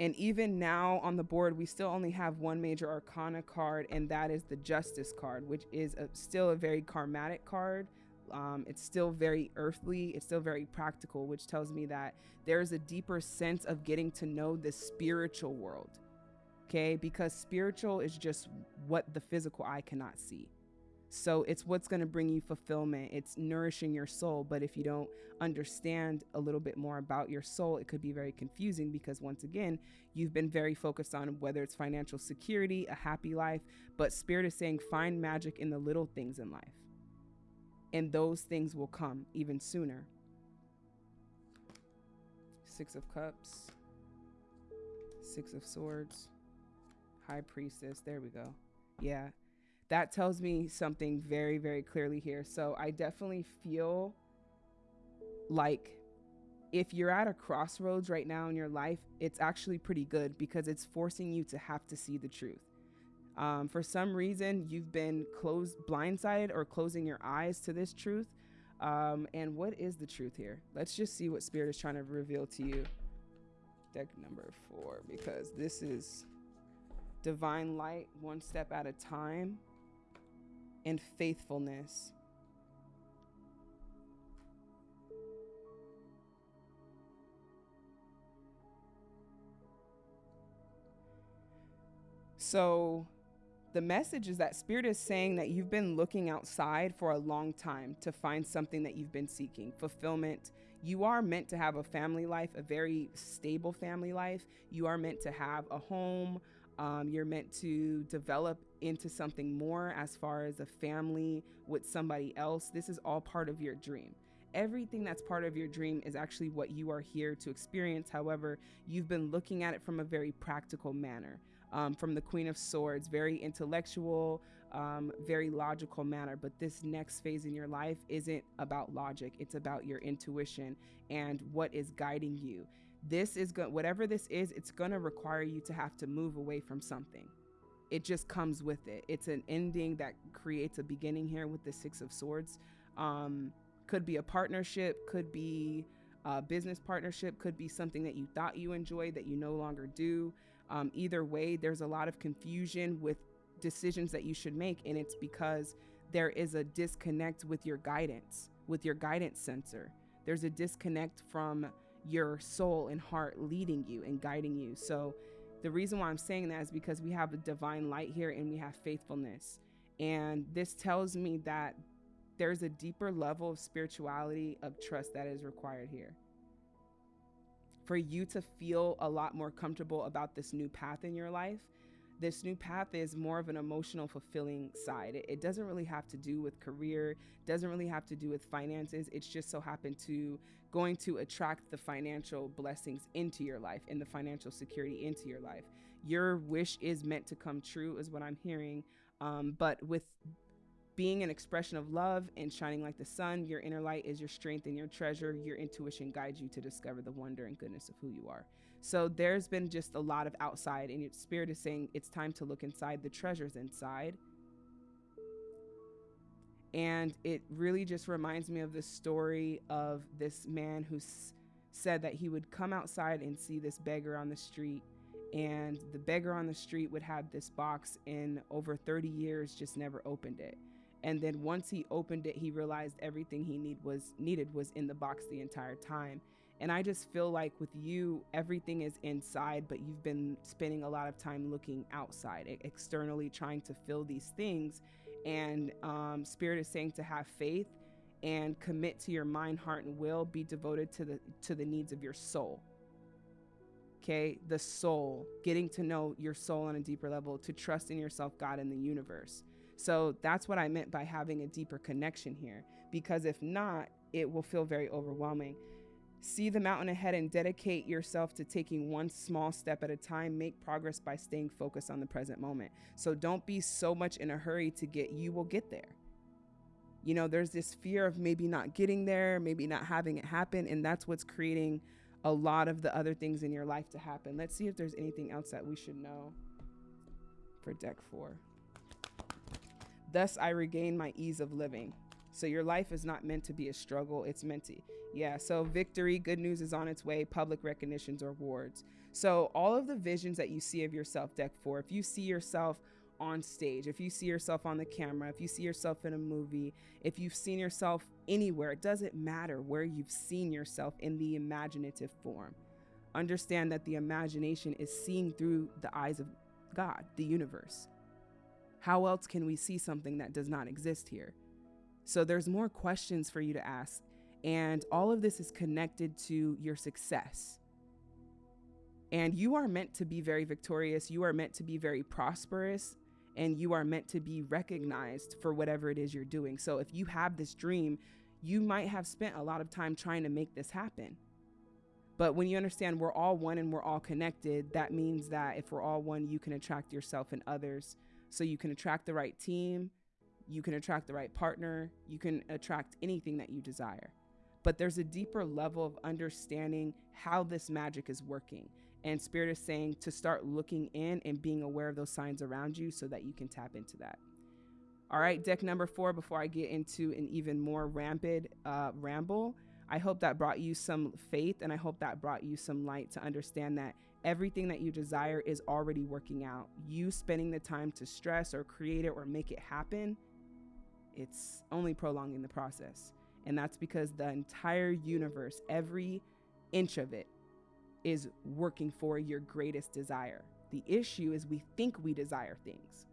And even now on the board, we still only have one major arcana card, and that is the Justice card, which is a, still a very karmatic card um, it's still very earthly, it's still very practical, which tells me that there's a deeper sense of getting to know the spiritual world. Okay, because spiritual is just what the physical eye cannot see. So it's what's going to bring you fulfillment. It's nourishing your soul. But if you don't understand a little bit more about your soul, it could be very confusing because, once again, you've been very focused on whether it's financial security, a happy life. But Spirit is saying find magic in the little things in life and those things will come even sooner. Six of Cups, Six of Swords, High Priestess. There we go. Yeah, that tells me something very, very clearly here. So I definitely feel like if you're at a crossroads right now in your life, it's actually pretty good because it's forcing you to have to see the truth. Um, for some reason, you've been closed, blindsided, or closing your eyes to this truth. Um, and what is the truth here? Let's just see what Spirit is trying to reveal to you. Deck number four, because this is divine light, one step at a time, and faithfulness. So the message is that spirit is saying that you've been looking outside for a long time to find something that you've been seeking fulfillment. You are meant to have a family life a very stable family life. You are meant to have a home. Um, you're meant to develop into something more as far as a family with somebody else. This is all part of your dream. Everything that's part of your dream is actually what you are here to experience. However you've been looking at it from a very practical manner um, from the Queen of Swords, very intellectual, um, very logical manner. But this next phase in your life isn't about logic, it's about your intuition and what is guiding you. This is going, whatever this is, it's going to require you to have to move away from something. It just comes with it. It's an ending that creates a beginning here with the Six of Swords. Um, could be a partnership, could be a business partnership, could be something that you thought you enjoyed that you no longer do. Um, either way, there's a lot of confusion with decisions that you should make, and it's because there is a disconnect with your guidance, with your guidance sensor. There's a disconnect from your soul and heart leading you and guiding you. So, the reason why I'm saying that is because we have a divine light here and we have faithfulness. And this tells me that there's a deeper level of spirituality, of trust that is required here. For you to feel a lot more comfortable about this new path in your life this new path is more of an emotional fulfilling side. It, doesn't really have to do with career doesn't really have to do with finances. It's just so happened to going to attract the financial blessings into your life and the financial security into your life. Your wish is meant to come true is what i'm hearing. Um, but with being an expression of love and shining like the sun, your inner light is your strength and your treasure. Your intuition guides you to discover the wonder and goodness of who you are. So there's been just a lot of outside, and your spirit is saying it's time to look inside the treasures inside. And it really just reminds me of the story of this man who said that he would come outside and see this beggar on the street and the beggar on the street would have this box in over 30 years just never opened it and then once he opened it he realized everything he need was needed was in the box the entire time. And i just feel like with you everything is inside but you've been spending a lot of time looking outside externally trying to fill these things. And um, spirit is saying to have faith and commit to your mind heart and will. Be devoted to the to the needs of your soul. Okay? The soul. Getting to know your soul on a deeper level to trust in yourself god and the universe so that's what I meant by having a deeper connection here, because if not, it will feel very overwhelming. See the mountain ahead and dedicate yourself to taking one small step at a time. Make progress by staying focused on the present moment. So don't be so much in a hurry to get, you will get there. You know, there's this fear of maybe not getting there, maybe not having it happen. And that's what's creating a lot of the other things in your life to happen. Let's see if there's anything else that we should know for deck four. Thus, I regain my ease of living. So, your life is not meant to be a struggle, it's meant to. Yeah, so victory, good news is on its way, public recognitions or awards. So, all of the visions that you see of yourself, deck four, if you see yourself on stage, if you see yourself on the camera, if you see yourself in a movie, if you've seen yourself anywhere, it doesn't matter where you've seen yourself in the imaginative form. Understand that the imagination is seeing through the eyes of God, the universe. How else can we see something that does not exist here? So there's more questions for you to ask. And all of this is connected to your success. And you are meant to be very victorious. You are meant to be very prosperous. And you are meant to be recognized for whatever it is you're doing. So if you have this dream, you might have spent a lot of time trying to make this happen. But when you understand we're all one and we're all connected, that means that if we're all one, you can attract yourself and others so you can attract the right team, you can attract the right partner, you can attract anything that you desire. But there's a deeper level of understanding how this magic is working. And Spirit is saying to start looking in and being aware of those signs around you so that you can tap into that. All right, deck number four, before I get into an even more rampant uh, ramble, I hope that brought you some faith and I hope that brought you some light to understand that everything that you desire is already working out. You spending the time to stress or create it or make it happen, it's only prolonging the process. And that's because the entire universe, every inch of it, is working for your greatest desire. The issue is we think we desire things,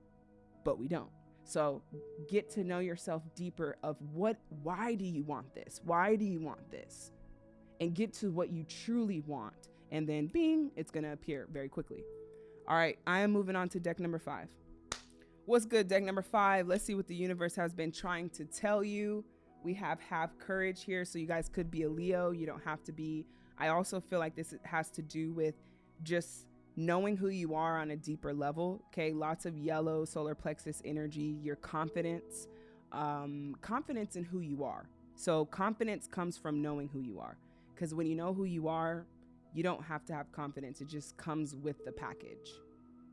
but we don't. So get to know yourself deeper of what why do you want this? Why do you want this? And get to what you truly want and then bing, it's to appear very quickly. All right, I am moving on to deck number five. What's good, deck number five? Let's see what the universe has been trying to tell you. We have have courage here, so you guys could be a Leo. You don't have to be. I also feel like this has to do with just knowing who you are on a deeper level. Okay, lots of yellow solar plexus energy, your confidence, um, confidence in who you are. So, confidence comes from knowing who you are. Because when you know who you are, you don't have to have confidence. It just comes with the package.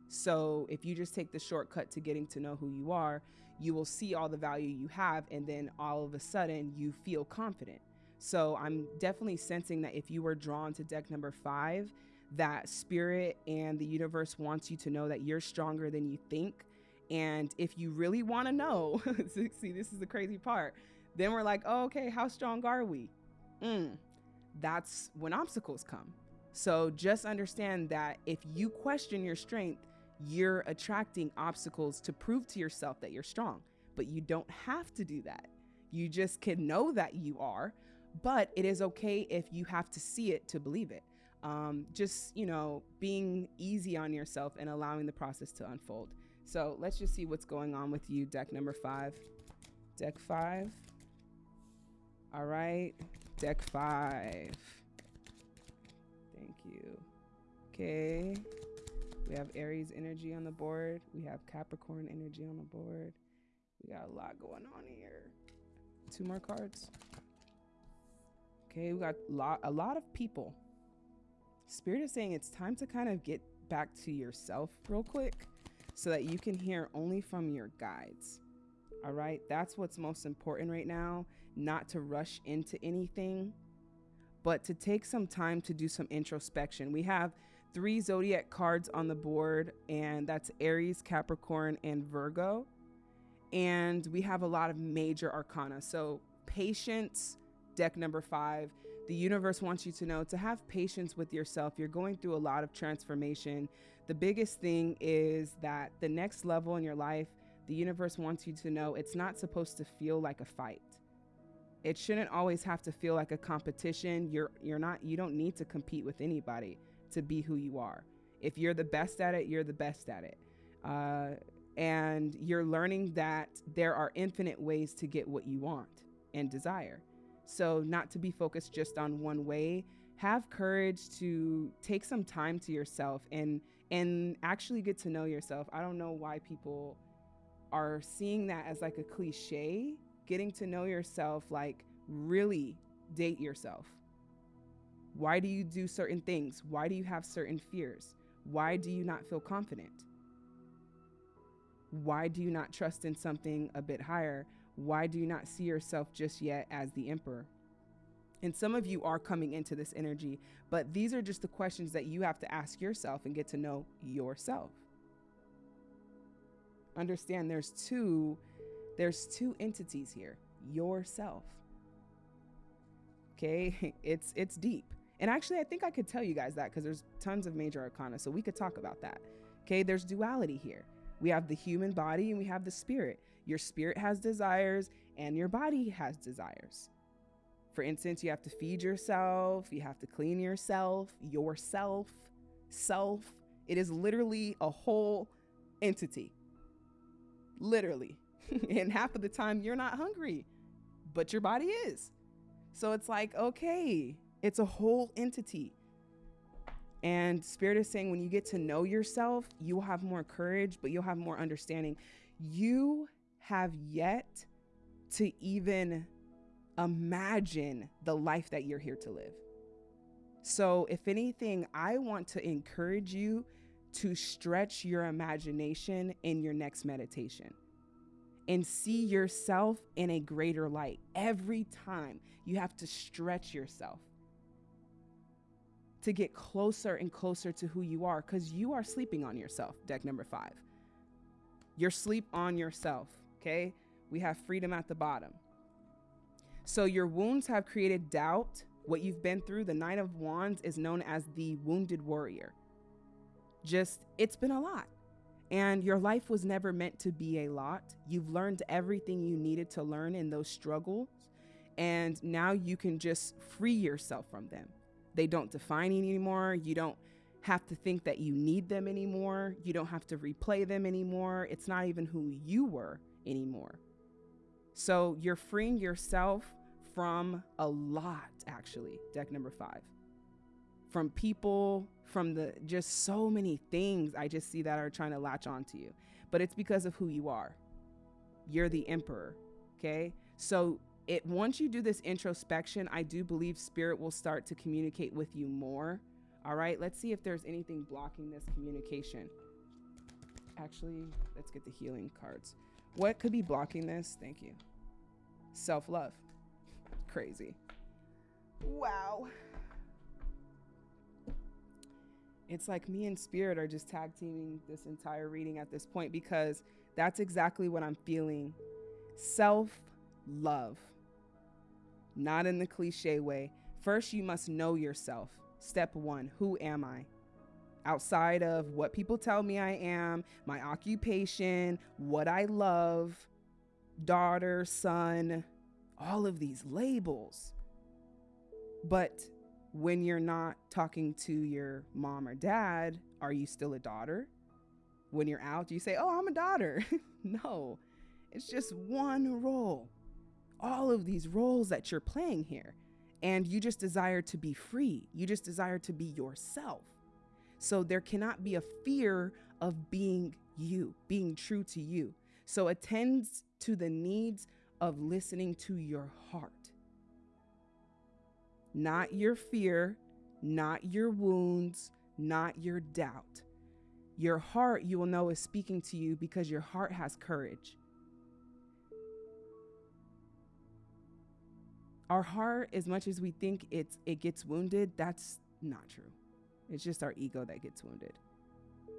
So if you just take the shortcut to getting to know who you are, you will see all the value you have, and then all of a sudden you feel confident. So I'm definitely sensing that if you were drawn to deck number five, that spirit and the universe wants you to know that you're stronger than you think. And if you really want to know, [laughs] see, this is the crazy part. Then we're like, oh, okay, how strong are we? Mm, that's when obstacles come. So just understand that if you question your strength, you're attracting obstacles to prove to yourself that you're strong. But you don't have to do that. You just can know that you are, but it is okay if you have to see it to believe it. um, just, you know, being easy on yourself and allowing the process to unfold. So let's just see what's going on with you, deck number five. Deck five. All right, deck five. Okay. We have Aries energy on the board. We have Capricorn energy on the board. We got a lot going on here. Two more cards. Okay, we got a lot, a lot of people. Spirit is saying it's time to kind of get back to yourself real quick so that you can hear only from your guides. All right, that's what's most important right now, not to rush into anything, but to take some time to do some introspection. We have three zodiac cards on the board, and that's Aries, Capricorn, and Virgo. And we have a lot of major arcana. So, patience, deck number five. The universe wants you to know to have patience with yourself. You're going through a lot of transformation. The biggest thing is that the next level in your life, the universe wants you to know it's not supposed to feel like a fight. It shouldn't always have to feel like a competition. You're you're not you don't need to compete with anybody to be who you are. If you're the best at it, you're the best at it. Uh, and you're learning that there are infinite ways to get what you want and desire. So, not to be focused just on one way, have courage to take some time to yourself and and actually get to know yourself. I don't know why people are seeing that as like a cliche. Getting to know yourself, like really date yourself why do you do certain things? Why do you have certain fears? Why do you not feel confident? Why do you not trust in something a bit higher? Why do you not see yourself just yet as the emperor? And some of you are coming into this energy, but these are just the questions that you have to ask yourself and get to know yourself. Understand there's two there's two entities here. Yourself. Okay? [laughs] It's it's deep. And actually, I think I could tell you guys that because there's tons of major arcana. So we could talk about that. Okay, there's duality here. We have the human body and we have the spirit. Your spirit has desires and your body has desires. For instance, you have to feed yourself, you have to clean yourself, yourself, self. It is literally a whole entity. Literally. [laughs] and half of the time, you're not hungry, but your body is. So it's like, okay, it's a whole entity. And Spirit is saying when you get to know yourself, you'll have more courage, but you'll have more understanding. You have yet to even imagine the life that you're here to live. So, if anything, I want to encourage you to stretch your imagination in your next meditation and see yourself in a greater light. Every time you have to stretch yourself to get closer and closer to who you are because you are sleeping on yourself. Deck number five. You're sleep on yourself. Okay. We have freedom at the bottom. So your wounds have created doubt. What you've been through, the Knight of Wands is known as the wounded warrior. Just, it's been a lot. And your life was never meant to be a lot. You've learned everything you needed to learn in those struggles. And now you can just free yourself from them. They don't define you anymore. You don't have to think that you need them anymore. You don't have to replay them anymore. It's not even who you were anymore. So you're freeing yourself from a lot, actually, deck number five. From people, from the just so many things I just see that are trying to latch onto you. But it's because of who you are. You're the emperor. Okay. So it once you do this introspection, I do believe spirit will start to communicate with you more. All right, let's see if there's anything blocking this communication. Actually, let's get the healing cards. What could be blocking this? Thank you. Self love. Crazy. Wow. It's like me and Spirit are just tag teaming this entire reading at this point because that's exactly what I'm feeling. Self love not in the cliche way. First, you must know yourself. Step one Who am I? Outside of what people tell me I am, my occupation, what I love, daughter, son, all of these labels. But When you're not talking to your mom or dad, are you still a daughter? When you're out, you say, Oh, I'm a daughter? [laughs] no, it's just one role. All of these roles that you're playing here. And you just desire to be free. You just desire to be yourself. So there cannot be a fear of being you, being true to you. So attends to the needs of listening to your heart. Not your fear, not your wounds, not your doubt. Your heart, you will know, is speaking to you because your heart has courage. Our heart, as much as we think it's it gets wounded, that's not true. It's just our ego that gets wounded.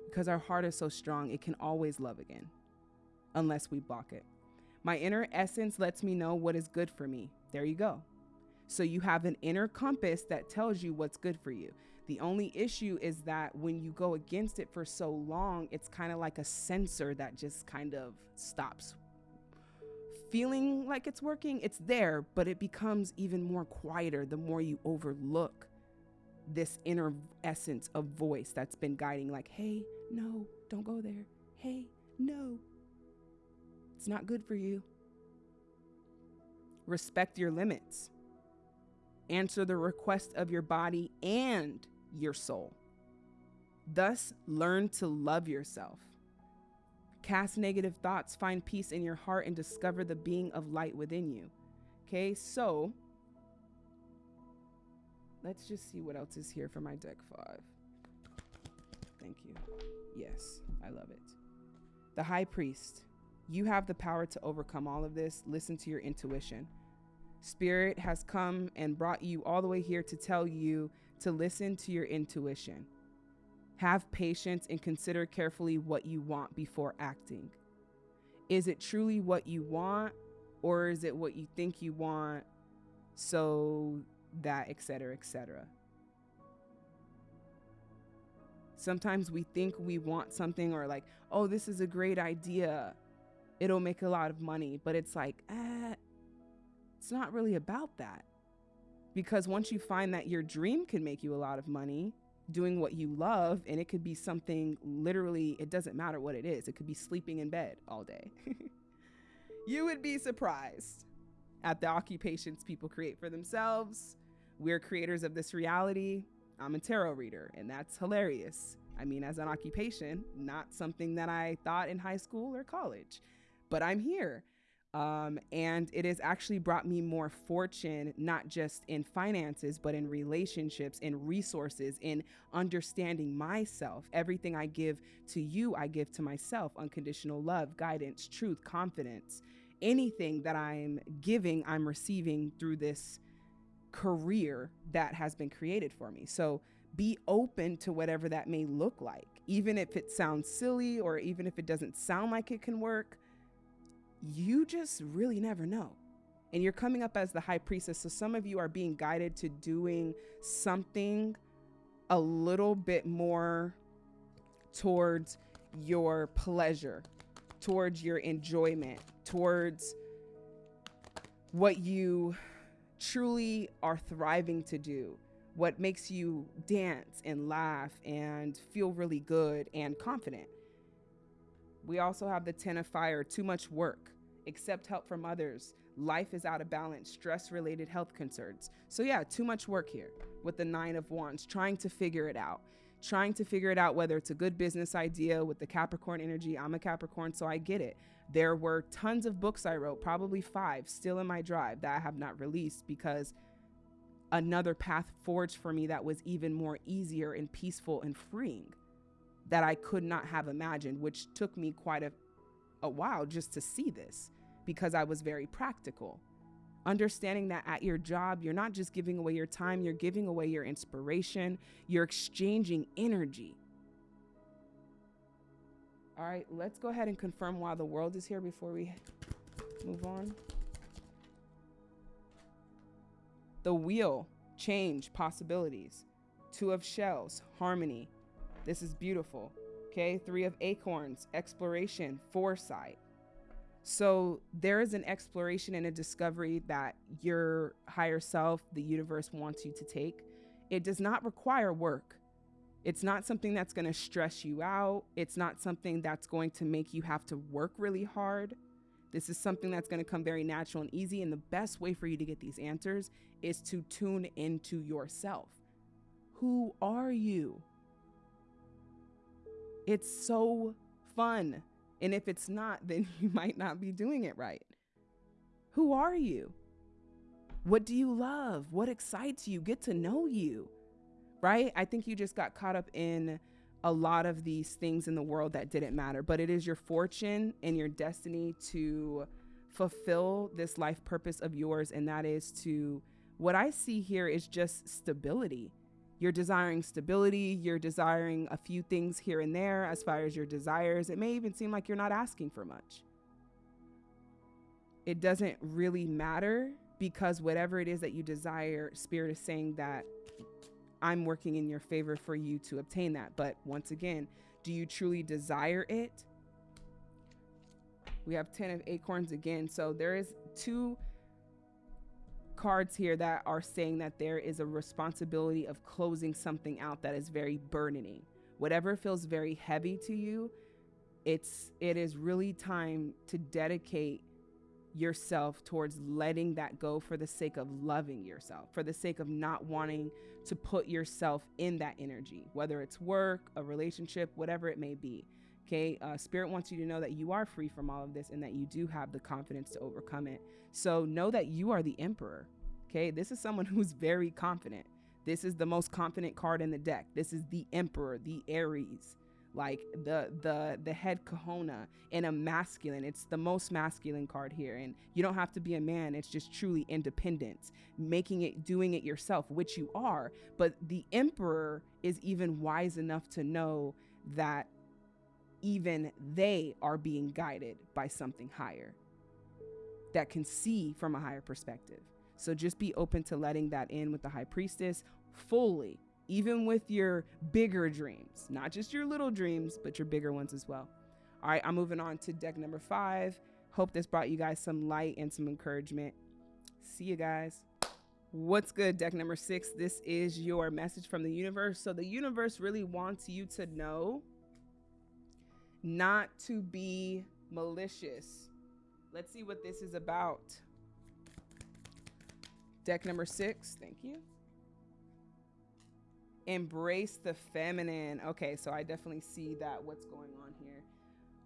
Because our heart is so strong, it can always love again, unless we block it. My inner essence lets me know what is good for me. There you go. So you have an inner compass that tells you what's good for you. The only issue is that when you go against it for so long, it's kind of like a sensor that just kind of stops feeling like it's working. It's there, but it becomes even more quieter the more you overlook this inner essence of voice that's been guiding, like, hey, no, don't go there. Hey, no, it's not good for you. Respect your limits. Answer the request of your body and your soul. Thus, learn to love yourself. Cast negative thoughts, find peace in your heart, and discover the being of light within you. Okay, so let's just see what else is here for my deck five. Thank you. Yes, I love it. The High Priest. You have the power to overcome all of this. Listen to your intuition. Spirit has come and brought you all the way here to tell you to listen to your intuition. Have patience and consider carefully what you want before acting. Is it truly what you want, or is it what you think you want, so that, etc., etc.? Sometimes we think we want something, or like, oh, this is a great idea it'll make a lot of money. But it's like, eh, it's not really about that. Because once you find that your dream can make you a lot of money doing what you love, and it could be something literally, it doesn't matter what it is, it could be sleeping in bed all day. [laughs] you would be surprised at the occupations people create for themselves. We're creators of this reality. I'm a tarot reader, and that's hilarious. I mean, as an occupation, not something that I thought in high school or college but I'm here. Um, and it has actually brought me more fortune, not just in finances, but in relationships, in resources, in understanding myself. Everything I give to you, I give to myself unconditional love, guidance, truth, confidence. Anything that I'm giving, I'm receiving through this career that has been created for me. So be open to whatever that may look like, even if it sounds silly or even if it doesn't sound like it can work you just really never know. And you're coming up as the high priestess. So some of you are being guided to doing something a little bit more towards your pleasure, towards your enjoyment, towards what you truly are thriving to do, what makes you dance and laugh and feel really good and confident. We also have the 10 of fire, too much work, accept help from others. Life is out of balance, stress related health concerns. So, yeah, too much work here with the nine of wands, trying to figure it out. Trying to figure it out whether it's a good business idea with the Capricorn energy. I'm a Capricorn, so I get it. There were tons of books I wrote, probably five, still in my drive that I have not released because another path forged for me that was even more easier and peaceful and freeing that I could not have imagined, which took me quite a, a while just to see this because I was very practical. Understanding that at your job, you're not just giving away your time, you're giving away your inspiration, you're exchanging energy. All right, let's go ahead and confirm why the world is here before we move on. The wheel, change, possibilities. Two of shells, harmony, this is beautiful. Okay, three of acorns, exploration, foresight. So there is an exploration and a discovery that your higher self, the universe wants you to take. it does not require work. It's not something that's going to stress you out. It's not something that's going to make you have to work really hard. This is something that's going to come very natural and easy. And the best way for you to get these answers is to tune into yourself. Who are you? It's so fun. And if it's not, [laughs] then you might not be doing it right. Who are you? What do you love? What excites you? Get to know you, right? I think you just got caught up in a lot of these things in the world that didn't matter, but it is your fortune and your destiny to fulfill this life purpose of yours. And that is to, what I see here is just stability. You're desiring stability, you're desiring a few things here and there as far as your desires. It may even seem like you're not asking for much. It doesn't really matter because whatever it is that you desire, Spirit is saying that I'm working in your favor for you to obtain that. But once again, do you truly desire it? We have 10 of acorns again. So there is two cards here that are saying that there is a responsibility of closing something out that is very burdening. Whatever feels very heavy to you, it's it is really time to dedicate yourself towards letting that go for the sake of loving yourself, for the sake of not wanting to put yourself in that energy, whether it's work, a relationship, whatever it may be. Okay. Uh, Spirit wants you to know that you are free from all of this and that you do have the confidence to overcome it. So know that you are the emperor. Okay. This is someone [laughs] who's very confident. This is the most confident card in the deck. This is the emperor, the Aries like the the the head kahuna in a masculine it's the most masculine card here and you don't have to be a man it's just truly independence making it doing it yourself which you are but the emperor is even wise enough to know that even they are being guided by something higher that can see from a higher perspective so just be open to letting that in with the high priestess fully even with your bigger dreams, not just your little dreams, but your bigger ones as well. All right, I'm moving on to deck number five. Hope this brought you guys some light and some encouragement. See you guys. What's good, deck number six? This is your message from the universe. So, the universe really wants you to know not to be malicious. Let's see what this is about. Deck number six, thank you embrace the feminine. Okay, so I definitely see that what's going on here.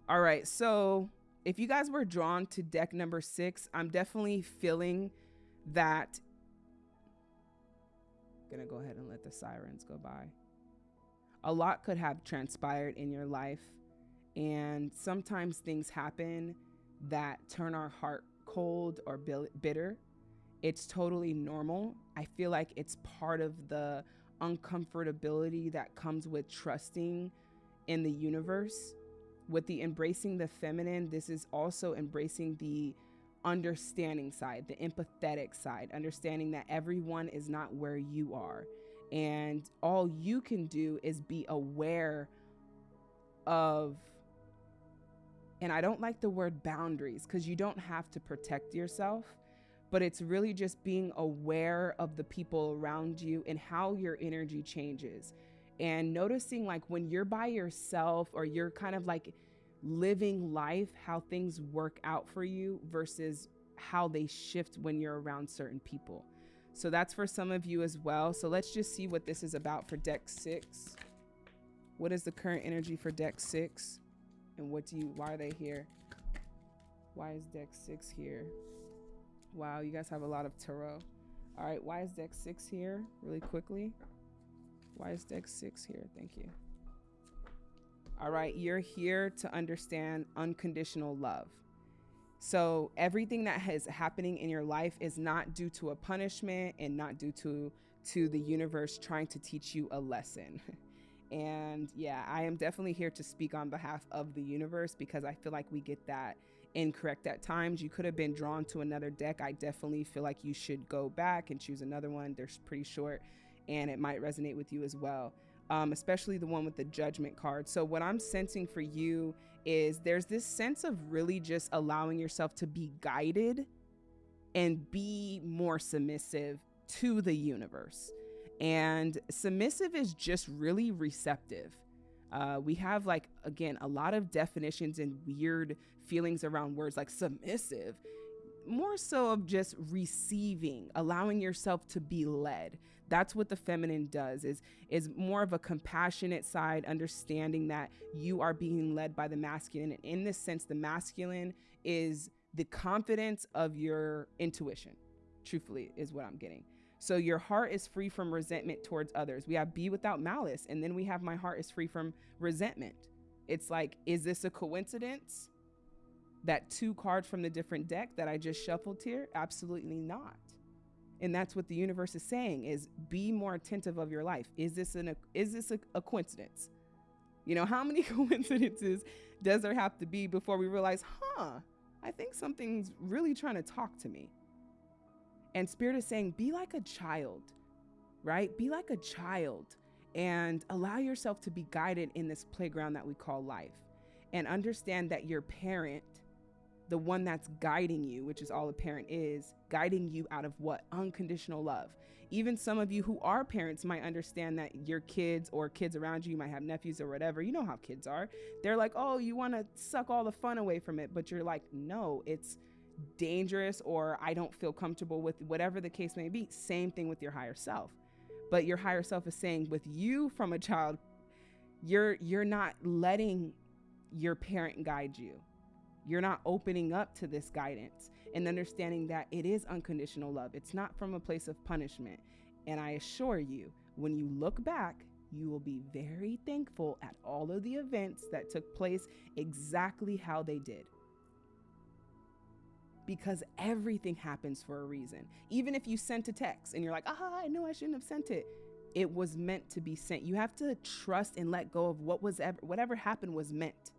All right, so if you guys were drawn to deck number six, I'm definitely feeling that. Gonna go ahead and let the sirens go by. A lot could have transpired in your life, and sometimes things happen that turn our heart cold or bitter. It's totally normal. I feel like it's part of the uncomfortability that comes with trusting in the universe. With the embracing the feminine, this is also embracing the understanding side, the empathetic side, understanding that everyone is not where you are. And all you can do is be aware of, and I don't like the word boundaries because you don't have to protect yourself but it's really just being aware of the people around you and how your energy changes. And noticing like when you're by yourself or you're kind of like living life how things work out for you versus how they shift when you're around certain people. So that's for some of you as well. So let's just see what this is about for deck six. What is the current energy for deck six and what do you why are they here why is deck six here Wow, you guys have a lot of tarot. All right, why is deck six here? Really quickly. Why is deck six here? Thank you. All right, you're here to understand unconditional love. So everything that is happening in your life is not due to a punishment and not due to to the universe trying to teach you a lesson. [laughs] and yeah, I am definitely here to speak on behalf of the universe because I feel like we get that incorrect at times. You could have been drawn to another deck. I definitely feel like you should go back and choose another one. They're pretty short and it might resonate with you as well. Um, especially the one with the judgment card. So, what I'm sensing for you is there's this sense of really just allowing yourself to be guided and be more submissive to the universe. And submissive is just really receptive. Uh, we have, like, again, a lot of definitions and weird feelings around words like submissive, more so of just receiving, allowing yourself to be led. That's what the feminine does is is more of a compassionate side, understanding that you are being led by the masculine. And in this sense, the masculine is the confidence of your intuition, truthfully, is what I'm getting. So your heart is free from resentment towards others. We have be without malice, and then we have my heart is free from resentment. It's like, is this a coincidence? That two cards from the different deck that I just shuffled here? Absolutely not. And that's what the universe is saying is be more attentive of your life. Is this an is this a, a coincidence? You know, how many [laughs] coincidences does there have to be before we realize, huh, I think something's really trying to talk to me? And Spirit is saying, be like a child, right? Be like a child and allow yourself to be guided in this playground that we call life. And understand that your parent, the one that's guiding you, which is all a parent is, guiding you out of what? Unconditional love. Even some of you who are parents might understand that your kids or kids around you, you might have nephews or whatever. You know how kids are. They're like, oh, you want to suck all the fun away from it. But you're like, no, it's dangerous or I don't feel comfortable with whatever the case may be. Same thing with your higher self. But your higher self is saying with you from a child, you're you're not letting your parent guide you. You're not opening up to this guidance and understanding that it is unconditional love. It's not from a place of punishment. And I assure you, when you look back, you will be very thankful at all of the events that took place exactly how they did because everything happens for a reason. Even if you sent a text and you're like, ah, I know I shouldn't have sent it. It was meant to be sent. You have to trust and let go of what was ever, whatever happened was meant.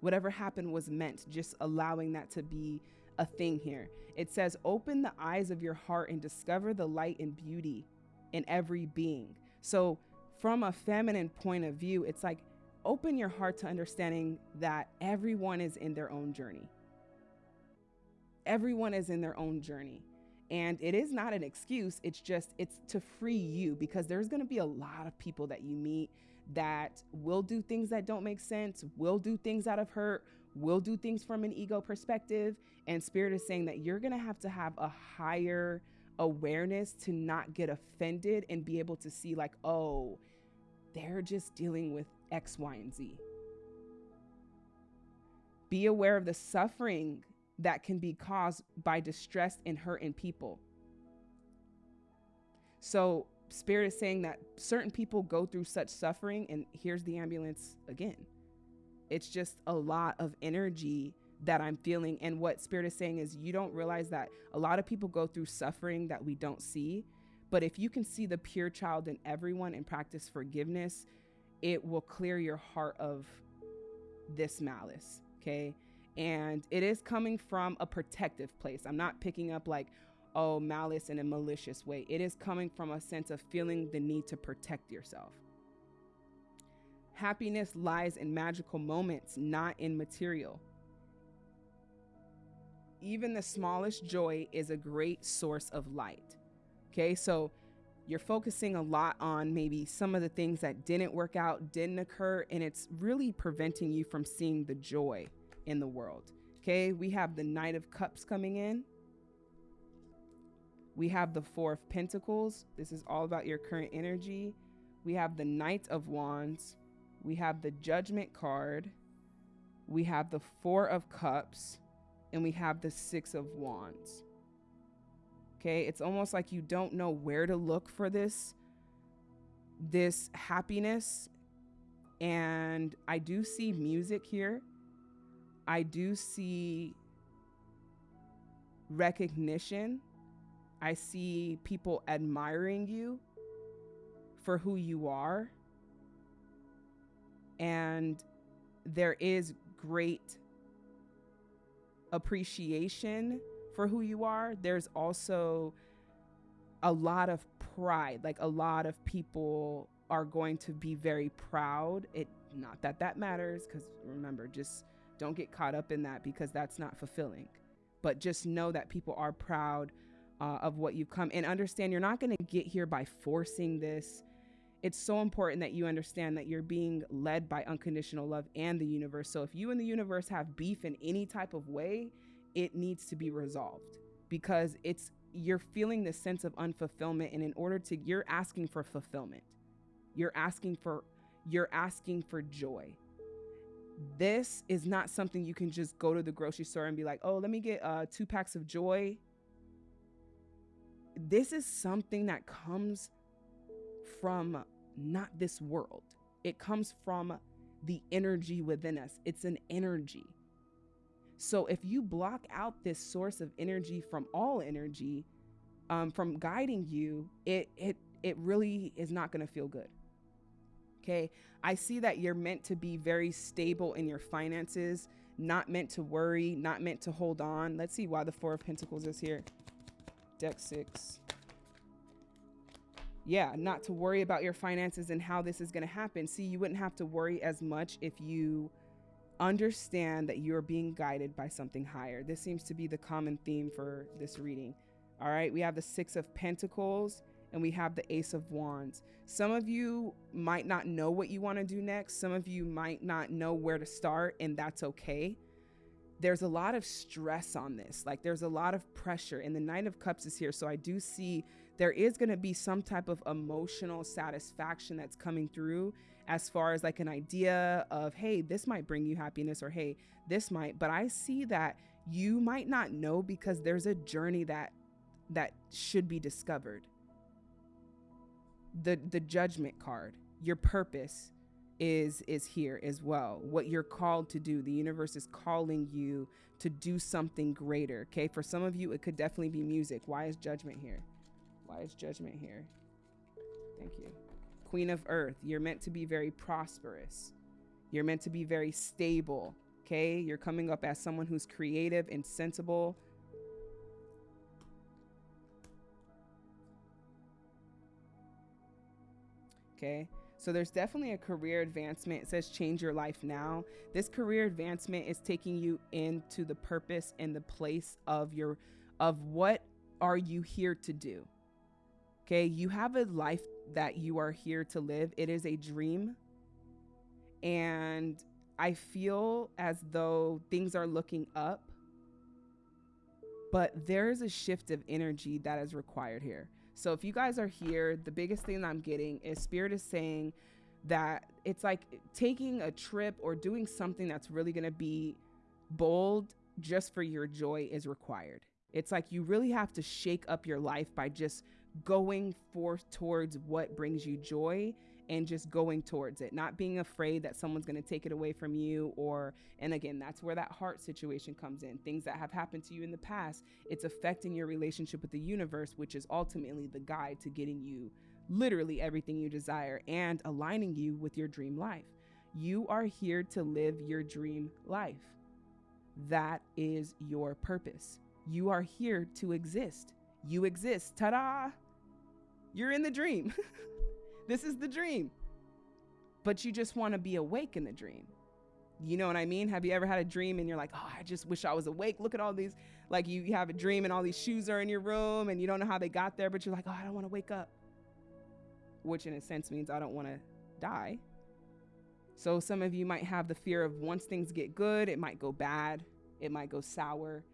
Whatever happened was meant, just allowing that to be a thing here. It says, open the eyes of your heart and discover the light and beauty in every being. So, from a feminine point of view, it's like open your heart to understanding that everyone is in their own journey everyone is in their own journey. And it is not an excuse it's just it's to free you because there's going to be a lot of people that you meet that will do things that don't make sense will do things out of hurt will do things from an ego perspective. And spirit is saying that you're going to have to have a higher awareness to not get offended and be able to see like oh they're just dealing with x y and z. Be aware of the suffering that can be caused by distress and hurt in people. So, Spirit is saying that certain people go through such suffering, and here's the ambulance again. It's just a lot of energy that I'm feeling. And what Spirit is saying is, you don't realize that a lot of people go through suffering that we don't see. But if you can see the pure child in everyone and practice forgiveness, it will clear your heart of this malice. Okay and it is coming from a protective place. I'm not picking up like, oh, malice in a malicious way. It is coming from a sense of feeling the need to protect yourself. Happiness lies in magical moments, not in material. Even the smallest joy is a great source of light. Okay, so you're focusing a lot on maybe some of the things that didn't work out, didn't occur, and it's really preventing you from seeing the joy in the world. Okay, we have the Knight of Cups coming in. We have the Four of Pentacles. This is all about your current energy. We have the Knight of Wands. We have the Judgment card. We have the Four of Cups. And we have the Six of Wands. Okay, it's almost like you don't know where to look for this this happiness and I do see music here I do see recognition. I see people admiring you for who you are. And there is great appreciation for who you are. There's also a lot of pride. Like a lot of people are going to be very proud. It not that that matters cuz remember just don't get caught up in that because that's not fulfilling. But just know that people are proud uh, of what you've come and understand you're not going to get here by forcing this. It's so important that you understand that you're being led by unconditional love and the universe. So if you and the universe have beef in any type of way, it needs to be resolved because it's you're feeling this sense of unfulfillment and in order to you're asking for fulfillment. You're asking for you're asking for joy. This is not something you can just go to the grocery store and be like, "Oh, let me get uh, two packs of joy." This is something that comes from not this world. It comes from the energy within us. It's an energy. So if you block out this source of energy from all energy, um, from guiding you, it it it really is not going to feel good. Okay, I see that you're meant to be very stable in your finances, not meant to worry, not meant to hold on. Let's see why the Four of Pentacles is here. Deck six. Yeah, not to worry about your finances and how this is going to happen. See, you wouldn't have to worry as much if you understand that you're being guided by something higher. This seems to be the common theme for this reading. All right, we have the Six of Pentacles and we have the Ace of Wands. Some of you might not know what you want to do next. Some of you might not know where to start, and that's okay. There's a lot of stress on this. Like, there's a lot of pressure, and the Nine of Cups is here. So, I do see there is going to be some type of emotional satisfaction that's coming through as far as like an idea of, hey, this might bring you happiness, or hey, this might. But I see that you might not know because there's a journey that that should be discovered the the judgment card. Your purpose is is here as well. What you're called to do. The universe is calling you to do something greater okay? For some of you it could definitely be music. Why is judgment here? Why is judgment here? Thank you. Queen of earth you're meant to be very prosperous. You're meant to be very stable okay? You're coming up as someone who's creative and sensible okay? So there's definitely a career advancement. It says change your life now. This career advancement is taking you into the purpose and the place of your of what are you here to do? Okay? You have a life that you are here to live. It is a dream. And I feel as though things are looking up. But there is a shift of energy that is required here. So if you guys are here, the biggest thing I'm getting is Spirit is saying that it's like taking a trip or doing something that's really going to be bold just for your joy is required. It's like you really have to shake up your life by just going forth towards what brings you joy and just going towards it, not being afraid that someone's going to take it away from you. Or, and again, that's where that heart situation comes in. Things that have happened to you in the past, it's affecting your relationship with the universe, which is ultimately the guide to getting you literally everything you desire and aligning you with your dream life. You are here to live your dream life. That is your purpose. You are here to exist. You exist. Ta da! You're in the dream. [laughs] This is the dream. But you just want to be awake in the dream. You know what I mean? Have you ever had a dream and you're like, oh, I just wish I was awake? Look at all these, like you, have a dream and all these shoes are in your room and you don't know how they got there, but you're like, oh, I don't want to wake up. Which in a sense means I don't want to die. So some of you might have the fear of once things get good, it might go bad, it might go sour.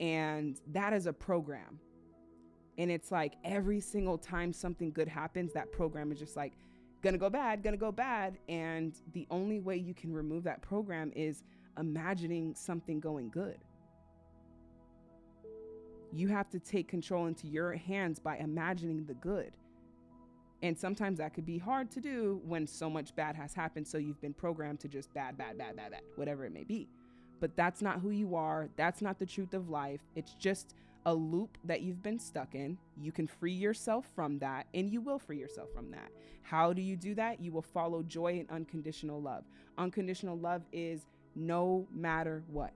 And that is a program. And it's like every single time something good happens, that program is just like, gonna go bad, gonna go bad. And the only way you can remove that program is imagining something going good. You have to take control into your hands by imagining the good. And sometimes that could be hard to do when so much bad has happened. So you've been programmed to just bad, bad, bad, bad, bad, whatever it may be. But that's not who you are. That's not the truth of life. It's just a loop that you've been stuck in. You can free yourself from that, and you will free yourself from that. How do you do that? You will follow joy and unconditional love. Unconditional love is no matter what.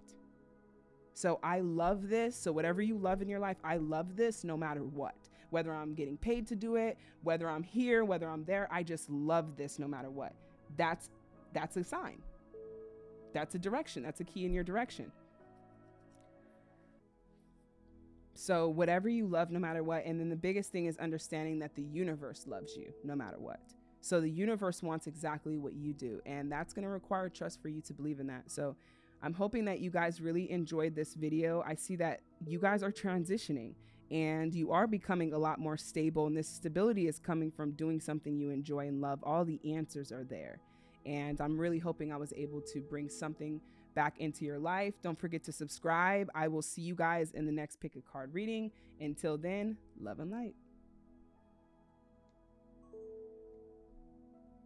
So I love this. So, whatever you love in your life, I love this no matter what. Whether I'm getting paid to do it, whether I'm here, whether I'm there, I just love this no matter what. That's that's a sign. That's a direction. That's a key in your direction. So, whatever you love, no matter what. And then the biggest thing is understanding that the universe loves you no matter what. So, the universe wants exactly what you do. And that's going to require trust for you to believe in that. So, I'm hoping that you guys really enjoyed this video. I see that you guys are transitioning and you are becoming a lot more stable. And this stability is coming from doing something you enjoy and love. All the answers are there. And I'm really hoping I was able to bring something back into your life. Don't forget to subscribe. I will see you guys in the next pick a card reading. Until then, love and light.